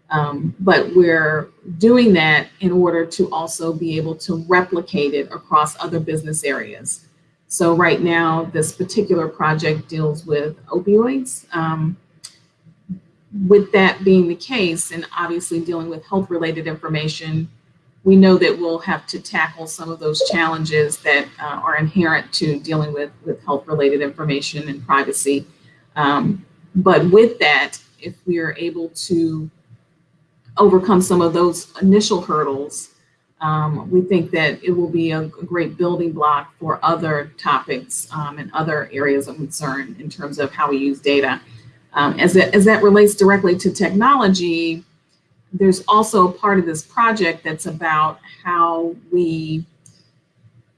S4: Um, but we're doing that in order to also be able to replicate it across other business areas. So right now, this particular project deals with opioids. Um, with that being the case, and obviously dealing with health-related information, we know that we'll have to tackle some of those challenges that uh, are inherent to dealing with, with health-related information and privacy. Um, but with that, if we are able to overcome some of those initial hurdles, um, we think that it will be a, great building block for other topics um, and other areas of concern in terms of how we use data. Um, as, it, as that relates directly to technology, there's also part of this project that's about how we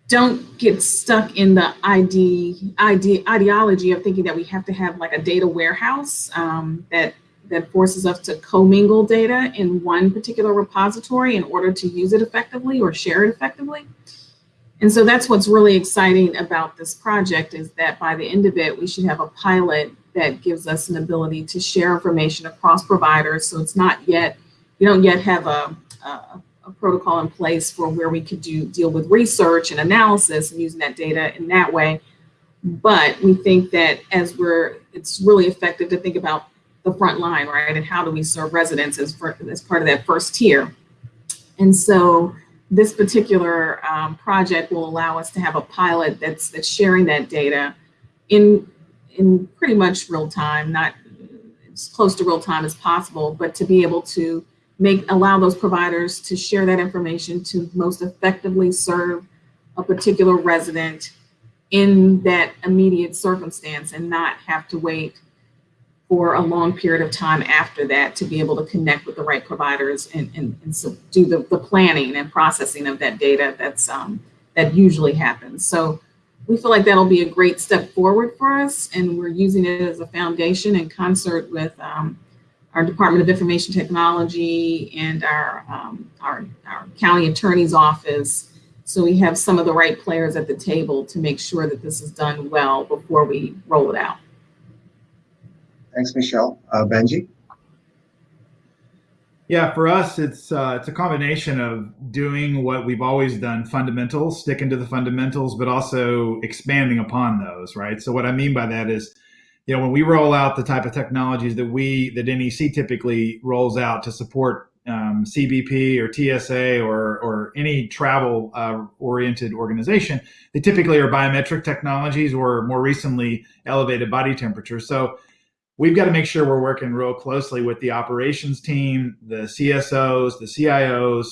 S4: don't get stuck in the ID, ID, ideology of thinking that we have to have like a data warehouse um, that, that forces us to commingle data in one particular repository in order to use it effectively or share it effectively. And so that's what's really exciting about this project is that by the end of it, we should have a pilot that gives us an ability to share information across providers. So it's not yet, we don't yet have a, a a protocol in place for where we could do deal with research and analysis and using that data in that way. But we think that as we're, it's really effective to think about the front line, right? And how do we serve residents as, for, as part of that first tier? And so this particular um, project will allow us to have a pilot that's, that's sharing that data in, in pretty much real time, not as close to real time as possible, but to be able to make allow those providers to share that information to most effectively serve a particular resident in that immediate circumstance and not have to wait for a long period of time after that to be able to connect with the right providers and, and, and so do the, the planning and processing of that data that's um, that usually happens. So we feel like that'll be a great step forward for us and we're using it as a foundation in concert with um, our Department of Information Technology and our, um, our, our county attorney's office. So we have some of the right players at the table to make sure that this is done well before we roll it out.
S2: Thanks, Michelle. Uh, Benji?
S5: Yeah, for us, it's uh, it's a combination of doing what we've always done, fundamentals, sticking to the fundamentals, but also expanding upon those, right? So what I mean by that is you know, when we roll out the type of technologies that we that NEC typically rolls out to support um, CBP or TSA or or any travel uh, oriented organization, they typically are biometric technologies or more recently elevated body temperature. So we've got to make sure we're working real closely with the operations team, the CSOs, the CIOs,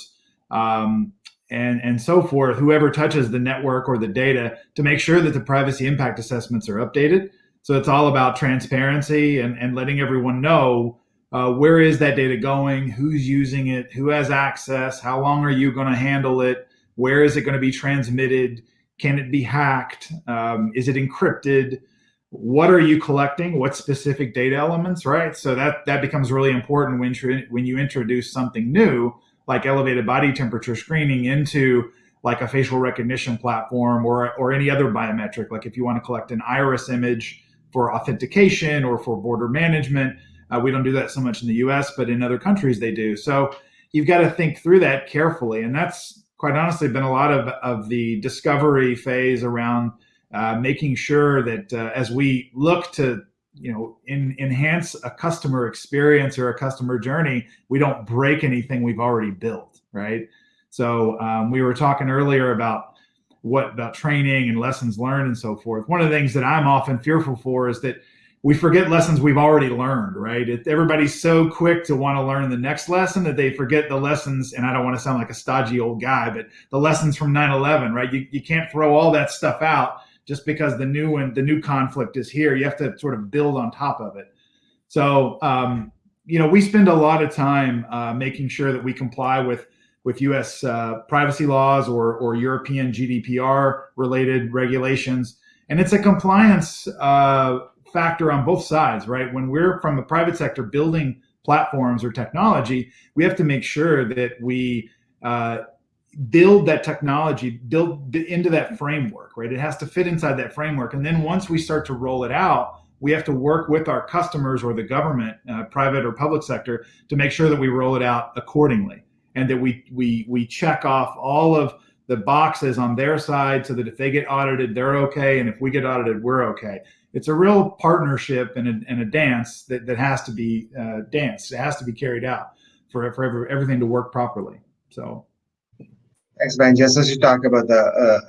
S5: um, and and so forth, whoever touches the network or the data, to make sure that the privacy impact assessments are updated. So it's all about transparency and, and letting everyone know uh, where is that data going, who's using it, who has access, how long are you going to handle it, where is it going to be transmitted, can it be hacked, um, is it encrypted, what are you collecting, what specific data elements, right? So that that becomes really important when when you introduce something new like elevated body temperature screening into like a facial recognition platform or or any other biometric. Like if you want to collect an iris image for authentication or for border management. Uh, we don't do that so much in the US, but in other countries they do. So you've got to think through that carefully. And that's quite honestly been a lot of, of the discovery phase around uh, making sure that uh, as we look to you know in, enhance a customer experience or a customer journey we don't break anything we've already built right so um, we were talking earlier about what about training and lessons learned and so forth one of the things that i'm often fearful for is that we forget lessons we've already learned, right? It, everybody's so quick to want to learn the next lesson that they forget the lessons. And I don't want to sound like a stodgy old guy, but the lessons from 9 11, right? You, you can't throw all that stuff out just because the new and the new conflict is here. You have to sort of build on top of it. So, um, you know, we spend a lot of time uh, making sure that we comply with with U.S. Uh, privacy laws or or European GDPR related regulations, and it's a compliance uh, factor on both sides, right? When we're from the private sector building platforms or technology, we have to make sure that we uh, build that technology, build into that framework, right? It has to fit inside that framework. And then once we start to roll it out, we have to work with our customers or the government, uh, private or public sector, to make sure that we roll it out accordingly and that we we we check off all of the boxes on their side so that if they get audited, they're okay, and if we get audited, we're okay it's a real partnership and a, and a dance that, that has to be uh, danced. It has to be carried out for, for every, everything to work properly. So.
S2: Thanks, Ben. Just as you talk about the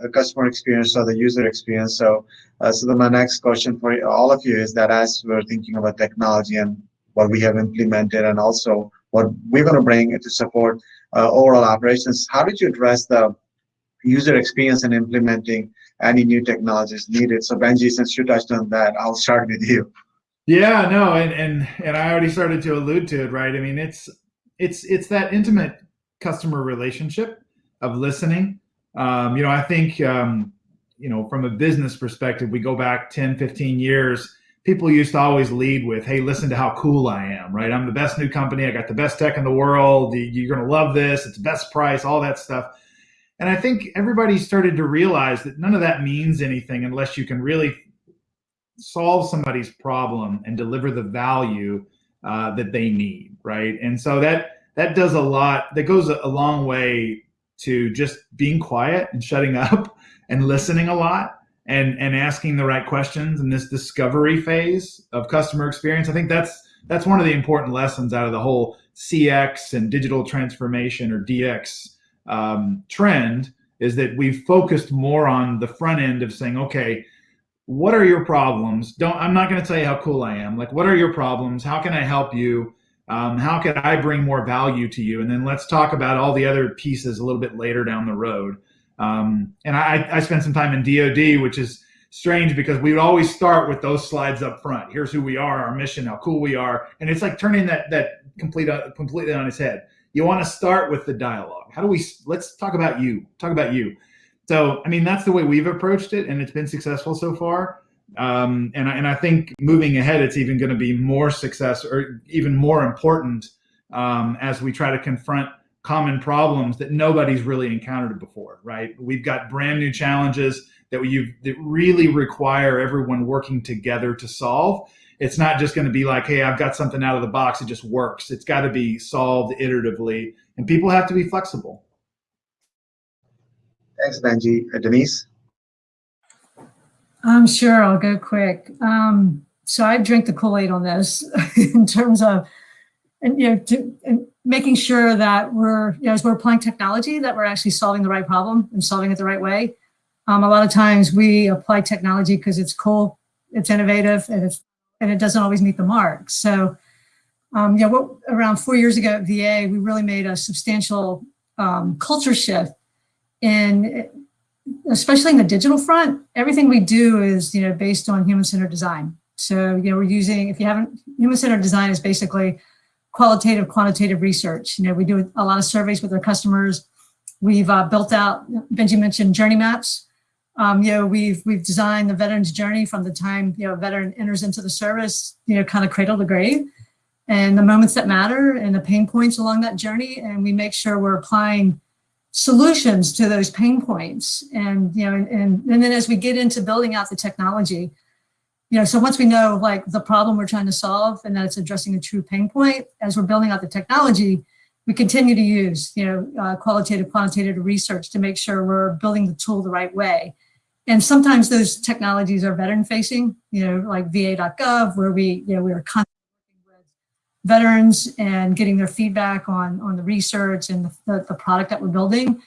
S2: uh, customer experience or the user experience, so uh, so then my next question for all of you is that as we're thinking about technology and what we have implemented, and also what we're going to bring to support uh, overall operations, how did you address the user experience in implementing any new technologies needed. So Benji, since you touched on that, I'll start with you.
S5: Yeah, no, and and and I already started to allude to it, right? I mean, it's it's it's that intimate customer relationship of listening. Um, you know, I think um, you know, from a business perspective, we go back 10, 15 years, people used to always lead with, hey, listen to how cool I am, right? I'm the best new company. I got the best tech in the world. You're going to love this. It's the best price, all that stuff. And I think everybody started to realize that none of that means anything unless you can really solve somebody's problem and deliver the value uh, that they need, right? And so that that does a lot. That goes a long way to just being quiet and shutting up and listening a lot and and asking the right questions in this discovery phase of customer experience. I think that's that's one of the important lessons out of the whole CX and digital transformation or DX um, trend is that we've focused more on the front end of saying, okay, what are your problems? Don't I'm not going to tell you how cool I am. Like, what are your problems? How can I help you? Um, how can I bring more value to you? And then let's talk about all the other pieces a little bit later down the road. Um, and I, I spent some time in DoD, which is strange because we would always start with those slides up front. Here's who we are, our mission, how cool we are, and it's like turning that that complete uh, completely on its head you want to start with the dialogue. How do we, let's talk about you, talk about you. So, I mean, that's the way we've approached it and it's been successful so far. Um, and, I, and I think moving ahead, it's even going to be more success or even more important um, as we try to confront common problems that nobody's really encountered before, right? We've got brand new challenges that we that really require everyone working together to solve it's not just going to be like, hey, I've got something out of the box. It just works. It's got to be solved iteratively, and people have to be flexible.
S2: Thanks, Benji. Uh, Denise?
S3: I'm sure I'll go quick. Um, so I drink the Kool-Aid on this in terms of, and you know, to, and making sure that we're, you know, as we're applying technology, that we're actually solving the right problem and solving it the right way. Um, a lot of times we apply technology because it's cool, it's innovative, and it's and it doesn't always meet the mark. So, um, yeah, what, around four years ago at VA, we really made a substantial um, culture shift in, especially in the digital front, everything we do is, you know, based on human-centered design. So, you know, we're using, if you haven't, human-centered design is basically qualitative, quantitative research. You know, we do a lot of surveys with our customers. We've uh, built out, Benji mentioned journey maps. Um, you know, we've we've designed the veteran's journey from the time you know a veteran enters into the service, you know, kind of cradle to grave, and the moments that matter and the pain points along that journey, and we make sure we're applying solutions to those pain points. And you know, and and, then as we get into building out the technology, you know, so once we know like the problem we're trying to solve and that it's addressing a true pain point, as we're building out the technology, we continue to use, you know, uh, qualitative, quantitative research to make sure we're building the tool the right way. And sometimes those technologies are veteran facing, you know, like va.gov, where we, you know, we are veterans and getting their feedback on, on the research and the, the, the product that we're building.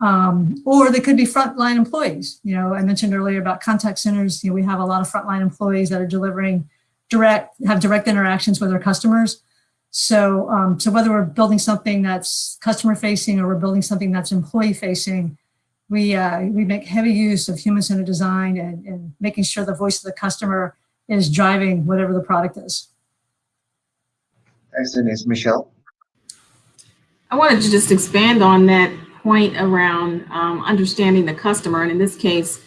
S3: Um, or they could be frontline employees. You know, I mentioned earlier about contact centers. You know, we have a lot of frontline employees that are delivering direct, have direct interactions with our customers. So, um, so whether we're building something that's customer facing or we're building something that's employee facing, we, uh, we make heavy use of human-centered design and, and making sure the voice of the customer is driving whatever the product is.
S2: Thanks, Denise. Michelle?
S4: I wanted to just expand on that point around um, understanding the customer. And in this case,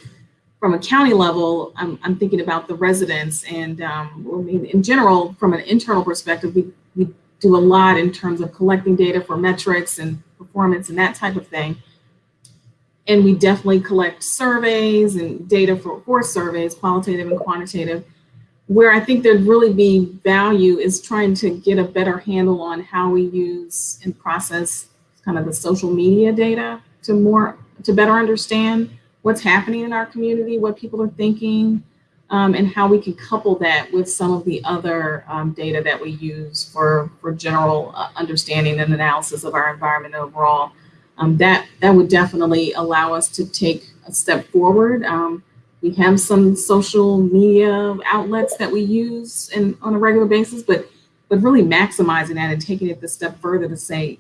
S4: from a county level, I'm, I'm thinking about the residents. And um, I mean, in general, from an internal perspective, we, we do a lot in terms of collecting data for metrics and performance and that type of thing. And we definitely collect surveys and data for, for surveys, qualitative and quantitative. Where I think there'd really be value is trying to get a better handle on how we use and process kind of the social media data to more to better understand what's happening in our community, what people are thinking, um, and how we can couple that with some of the other um, data that we use for for general uh, understanding and analysis of our environment overall. Um, that that would definitely allow us to take a step forward. Um, we have some social media outlets that we use in, on a regular basis, but but really maximizing that and taking it the step further to say,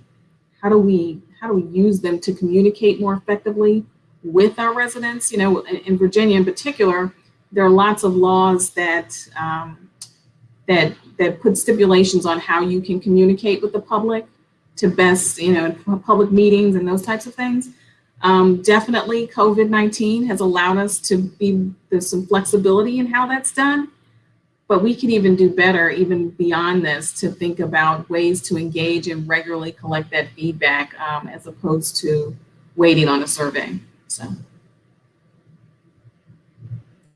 S4: how do we how do we use them to communicate more effectively with our residents? You know, in, in Virginia in particular, there are lots of laws that um, that that put stipulations on how you can communicate with the public to best, you know, public meetings and those types of things. Um, definitely COVID-19 has allowed us to be, there's some flexibility in how that's done, but we can even do better even beyond this to think about ways to engage and regularly collect that feedback um, as opposed to waiting on a survey, so.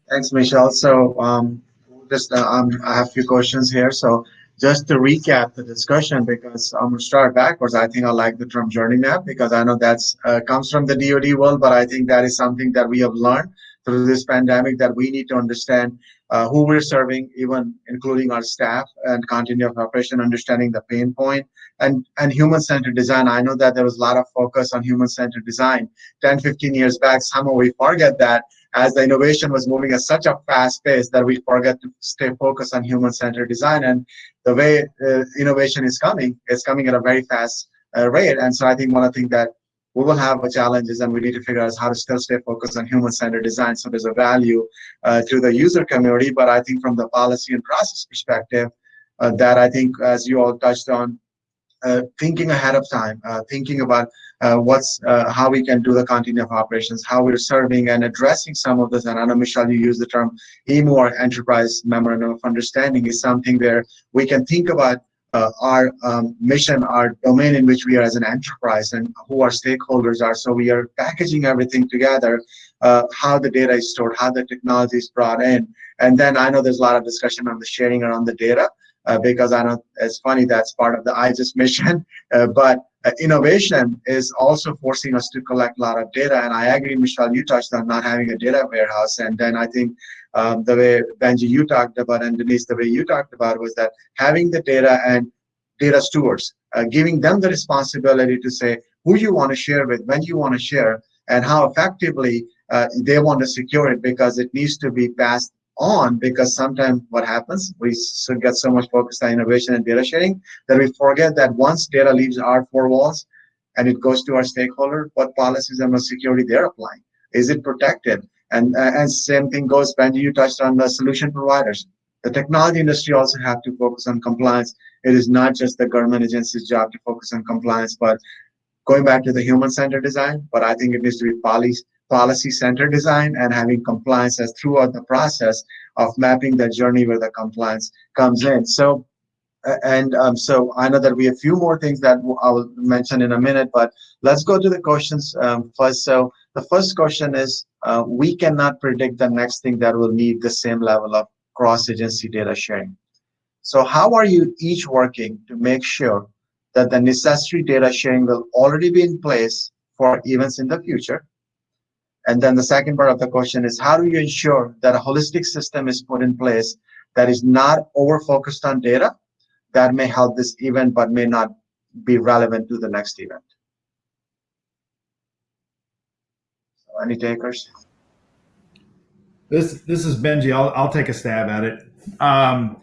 S2: Thanks, Michelle. So um, just uh, um, I have a few questions here. So just to recap the discussion, because I'm gonna start backwards. I think I like the term journey map because I know that's uh, comes from the DoD world, but I think that is something that we have learned through this pandemic that we need to understand uh, who we're serving, even including our staff and continuity of operation, understanding the pain point and and human-centered design. I know that there was a lot of focus on human-centered design 10, 15 years back. Somehow we forget that as the innovation was moving at such a fast pace that we forget to stay focused on human-centered design. And the way uh, innovation is coming, it's coming at a very fast uh, rate. And so I think one of the things that we will have a challenges and we need to figure out how to still stay focused on human-centered design. So there's a value uh, to the user community, but I think from the policy and process perspective, uh, that I think, as you all touched on, thinking ahead of time, uh, thinking about uh, what's uh, how we can do the continuity of operations, how we're serving and addressing some of this. And I know Michelle, you use the term EMO or Enterprise Memorandum of Understanding is something where we can think about uh, our um, mission, our domain in which we are as an enterprise, and who our stakeholders are. So we are packaging everything together, uh, how the data is stored, how the technology is brought in, and then I know there's a lot of discussion on the sharing around the data. Uh, because I know it's funny that's part of the IJIS mission, uh, but uh, innovation is also forcing us to collect a lot of data. And I agree, Michelle, you touched on not having a data warehouse. And then I think um, the way Benji you talked about and Denise the way you talked about was that having the data and data stewards, uh, giving them the responsibility to say who you want to share with, when you want to share, and how effectively uh, they want to secure it because it needs to be passed on because sometimes what happens we get so much focused on innovation and data sharing that we forget that once data leaves our four walls and it goes to our stakeholder what policies and what security they're applying. Is it protected? And uh, and same thing goes when you touched on the solution providers. The technology industry also have to focus on compliance. It is not just the government agency's job to focus on compliance but going back to the human-centered design but i think it needs to be policy policy center design and having compliance as throughout the process of mapping the journey where the compliance comes in. So, and um, so I know that we have a few more things that I will mention in a minute, but let's go to the questions um, first. So the first question is, uh, we cannot predict the next thing that will need the same level of cross-agency data sharing. So how are you each working to make sure that the necessary data sharing will already be in place for events in the future? And then the second part of the question is how do you ensure that a holistic system is put in place that is not over focused on data that may help this event but may not be relevant to the next event? So any takers?
S5: This this is Benji. I'll I'll take a stab at it. Um,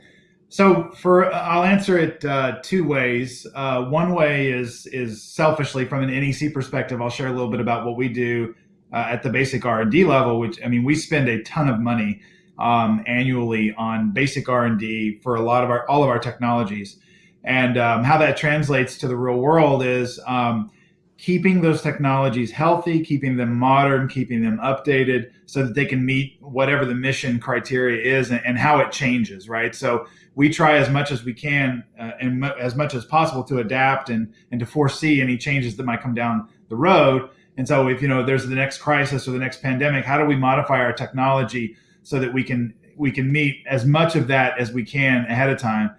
S5: so for I'll answer it uh, two ways. Uh, one way is is selfishly from an NEC perspective. I'll share a little bit about what we do uh, at the basic R and D level. Which I mean, we spend a ton of money um, annually on basic R and D for a lot of our all of our technologies, and um, how that translates to the real world is. Um, keeping those technologies healthy, keeping them modern, keeping them updated so that they can meet whatever the mission criteria is and, and how it changes, right? So we try as much as we can uh, and as much as possible to adapt and, and to foresee any changes that might come down the road. And so if, you know, there's the next crisis or the next pandemic, how do we modify our technology so that we can, we can meet as much of that as we can ahead of time?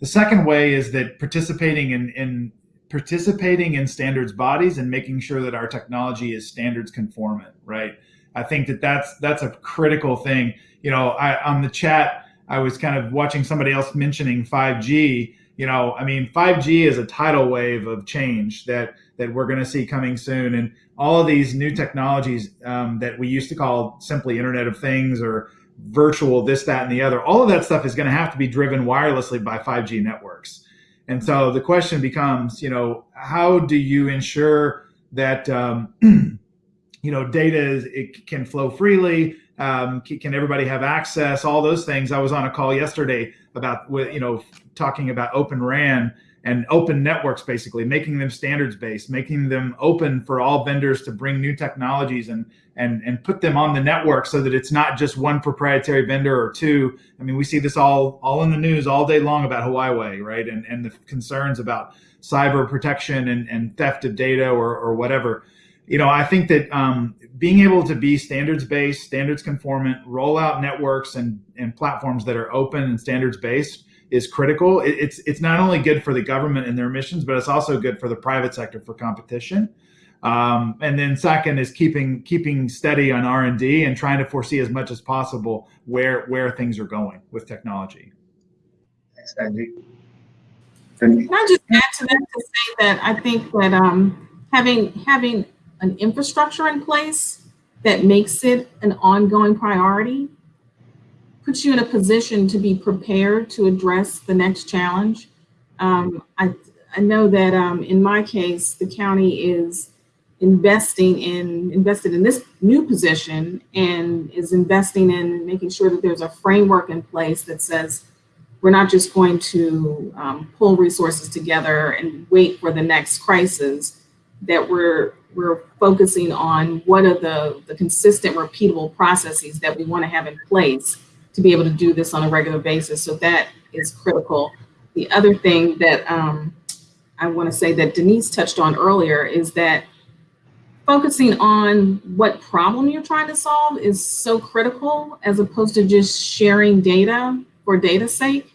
S5: The second way is that participating in, in participating in standards bodies and making sure that our technology is standards conformant, right? I think that that's that's a critical thing. You know, I on the chat, I was kind of watching somebody else mentioning 5G. You know, I mean, 5G is a tidal wave of change that that we're going to see coming soon, and all of these new technologies um, that we used to call simply Internet of Things or virtual this, that, and the other. All of that stuff is going to have to be driven wirelessly by 5G networks. And so the question becomes, you know, how do you ensure that, um, you know, data is, it can flow freely? Um, can everybody have access? All those things. I was on a call yesterday about, you know, talking about Open RAN and open networks, basically making them standards based, making them open for all vendors to bring new technologies and and and put them on the network so that it's not just one proprietary vendor or two. I mean, we see this all all in the news all day long about Huawei, right? And and the concerns about cyber protection and, and theft of data or or whatever. You know, I think that um, being able to be standards based, standards conformant, roll out networks and and platforms that are open and standards based is critical. It, it's it's not only good for the government and their missions, but it's also good for the private sector for competition. Um, and then second is keeping keeping steady on R and D and trying to foresee as much as possible where where things are going with technology.
S2: Thanks, Andy.
S4: Can I just add to that to say that I think that um, having having an infrastructure in place that makes it an ongoing priority puts you in a position to be prepared to address the next challenge. Um, I, I know that um, in my case, the county is investing in invested in this new position and is investing in making sure that there's a framework in place that says we're not just going to um, pull resources together and wait for the next crisis that we're we're focusing on what are the the consistent repeatable processes that we want to have in place to be able to do this on a regular basis. So that is critical. The other thing that um, I want to say that Denise touched on earlier is that focusing on what problem you're trying to solve is so critical as opposed to just sharing data for data sake.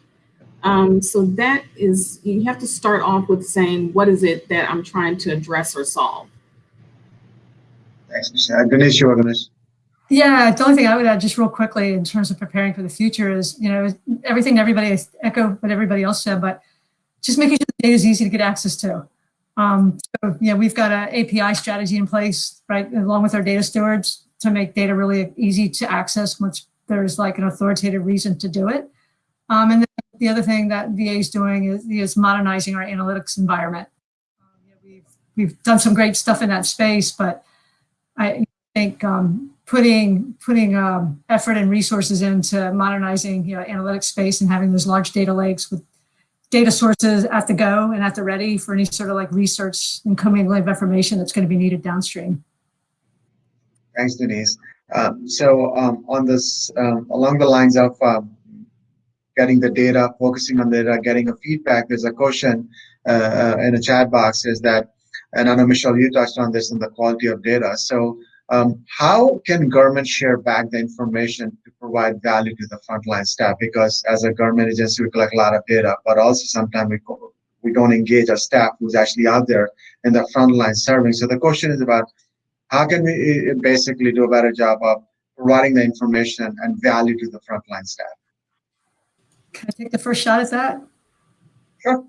S4: Um, so that is, you have to start off with saying, what is it that I'm trying to address or solve?
S2: Thanks, Michelle. You to
S3: yeah, the only thing I would add just real quickly in terms of preparing for the future is, you know, everything everybody echo what everybody else said, but just making sure the data is easy to get access to. Um, so, yeah, we've got an API strategy in place, right, along with our data stewards to make data really easy to access once there's like an authoritative reason to do it. Um, and the other thing that VA is doing is, is modernizing our analytics environment. Um, we've, we've done some great stuff in that space, but I think um, putting putting um, effort and resources into modernizing you know, analytics space and having those large data lakes with data sources at the go and at the ready for any sort of like research and commingling of information that's going to be needed downstream.
S2: Thanks, Denise. Um, so um, on this, um, along the lines of um, getting the data, focusing on the data, getting a feedback, there's a question uh, uh, in a chat box is that, and I know Michelle, you touched on this in the quality of data. So um, how can government share back the information to provide value to the frontline staff? Because as a government agency, we collect a lot of data, but also sometimes we we don't engage our staff who's actually out there in the frontline serving. So the question is about how can we uh, basically do a better job of providing the information and value to the frontline staff?
S3: Can I take the first shot at that?
S2: Sure.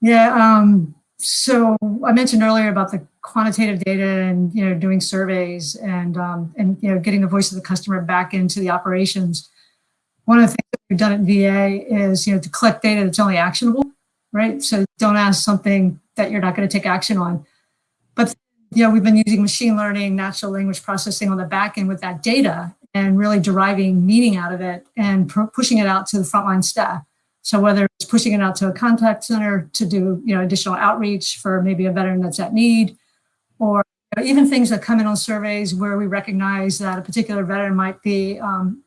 S3: Yeah, um, so I mentioned earlier about the quantitative data and, you know, doing surveys and, um, and, you know, getting the voice of the customer back into the operations. One of the things that we've done at VA is, you know, to collect data that's only actionable, right? So don't ask something that you're not going to take action on. But, you know, we've been using machine learning, natural language processing on the back end with that data and really deriving meaning out of it and pushing it out to the frontline staff. So whether it's pushing it out to a contact center to do you know additional outreach for maybe a veteran that's at need, or you know, even things that come in on surveys where we recognize that a particular veteran might be um,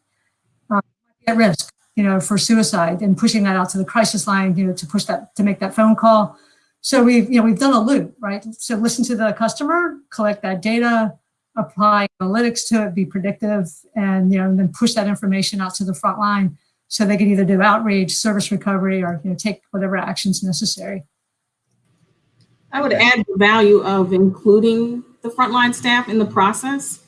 S3: uh, at risk, you know, for suicide, and pushing that out to the crisis line, you know, to push that to make that phone call. So we've you know we've done a loop, right? So listen to the customer, collect that data, apply analytics to it, be predictive, and you know, and then push that information out to the front line so they can either do outreach, service recovery, or you know, take whatever actions necessary.
S4: I would add the value of including the frontline staff in the process,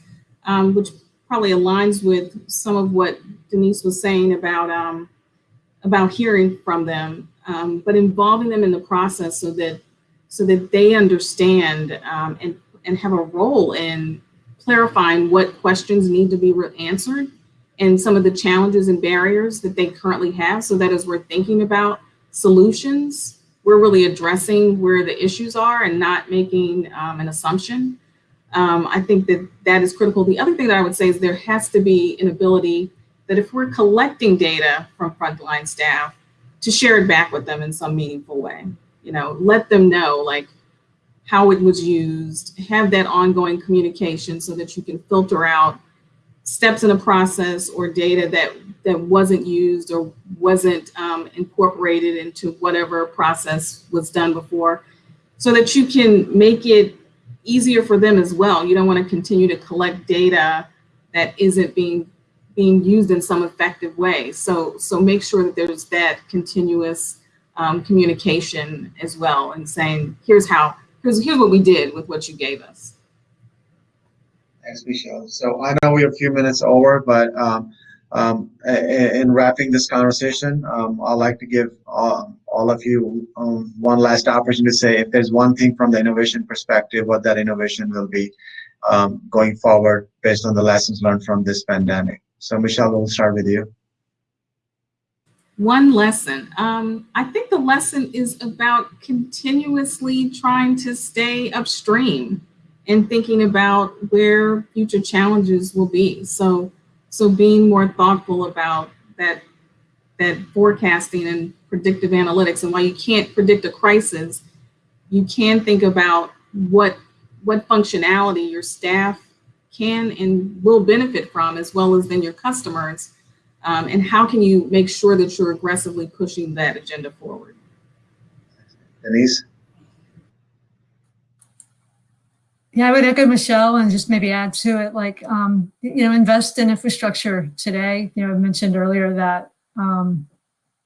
S4: um, which probably aligns with some of what Denise was saying about um, about hearing from them, um, but involving them in the process so that so that they understand um, and and have a role in clarifying what questions need to be answered and some of the challenges and barriers that they currently have. So that as we're thinking about solutions, we're really addressing where the issues are and not making um, an assumption. Um, I think that that is critical. The other thing that I would say is there has to be an ability that if we're collecting data from frontline staff to share it back with them in some meaningful way, you know, let them know like how it was used, have that ongoing communication so that you can filter out steps in a process or data that that wasn't used or wasn't um, incorporated into whatever process was done before so that you can make it easier for them as well. You don't want to continue to collect data that isn't being being used in some effective way. So so make sure that there's that continuous um, communication as well and saying, here's how, here's, here's what we did with what you gave us.
S2: Thanks, Michelle. So I know we're a few minutes over, but um, um, in wrapping this conversation, um, I'd like to give all, all of you um, one last opportunity to say if there's one thing from the innovation perspective, what that innovation will be um, going forward based on the lessons learned from this pandemic. So Michelle, we'll start with you.
S4: One lesson. Um, I think the lesson is about continuously trying to stay upstream and thinking about where future challenges will be. So, so being more thoughtful about that, that forecasting and predictive analytics. And while you can't predict a crisis, you can think about what, what functionality your staff can and will benefit from, as well as then your customers. Um, and how can you make sure that you're aggressively pushing that agenda forward?
S2: Denise?
S3: Yeah, I would echo Michelle and just maybe add to it, like, um, you know, invest in infrastructure today. You know, I mentioned earlier that, um,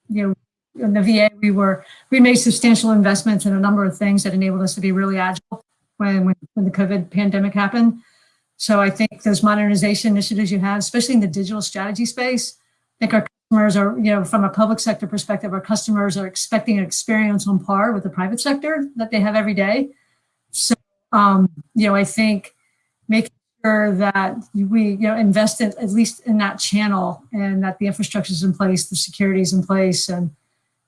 S3: you know, in the VA, we were, we made substantial investments in a number of things that enabled us to be really agile when, when, when the COVID pandemic happened. So I think those modernization initiatives you have, especially in the digital strategy space, I think our customers are, you know, from a public sector perspective, our customers are expecting an experience on par with the private sector that they have every day. So um, you know, I think making sure that we, you know, invest in, at least in that channel and that the infrastructure is in place, the security is in place, and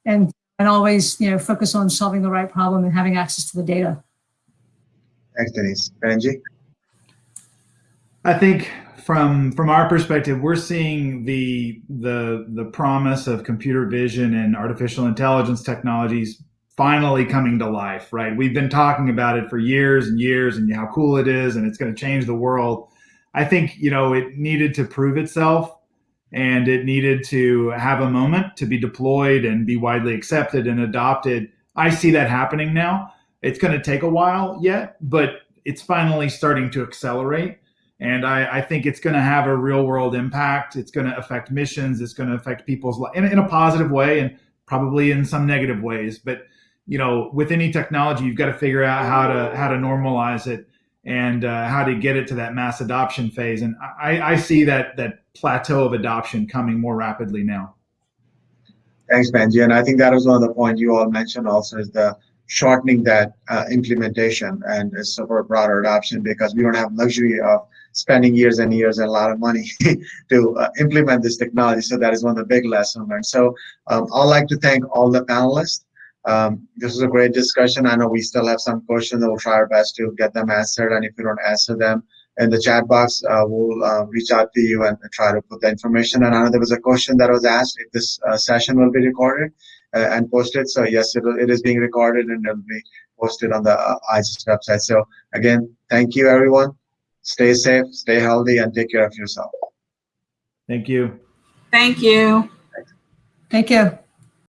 S3: and and always, you know, focus on solving the right problem and having access to the data.
S2: Thanks, Denise. Benji?
S5: I think from from our perspective, we're seeing the the the promise of computer vision and artificial intelligence technologies finally coming to life, right? We've been talking about it for years and years and how cool it is and it's going to change the world. I think, you know, it needed to prove itself and it needed to have a moment to be deployed and be widely accepted and adopted. I see that happening now. It's going to take a while yet, but it's finally starting to accelerate. And I, I think it's going to have a real world impact. It's going to affect missions. It's going to affect people's life in, in a positive way and probably in some negative ways. But you know, with any technology, you've got to figure out how to how to normalize it and uh, how to get it to that mass adoption phase. And I, I see that that plateau of adoption coming more rapidly now.
S2: Thanks, Benji. And I think that was one of the points you all mentioned also is the shortening that uh, implementation and support broader adoption because we don't have luxury of spending years and years and a lot of money to uh, implement this technology. So that is one of the big lessons learned. So um, I'd like to thank all the panelists. Um, this was a great discussion. I know we still have some questions we'll try our best to get them answered. And if we don't answer them in the chat box, uh, we'll uh, reach out to you and try to put the information. And I know there was a question that was asked if this uh, session will be recorded uh, and posted. So yes, it, will- it is being recorded and it'll be posted on the uh, IJIS website. So again, thank you, everyone. Stay safe, stay healthy, and take care of yourself.
S5: Thank you.
S4: Thank you.
S3: Thank you.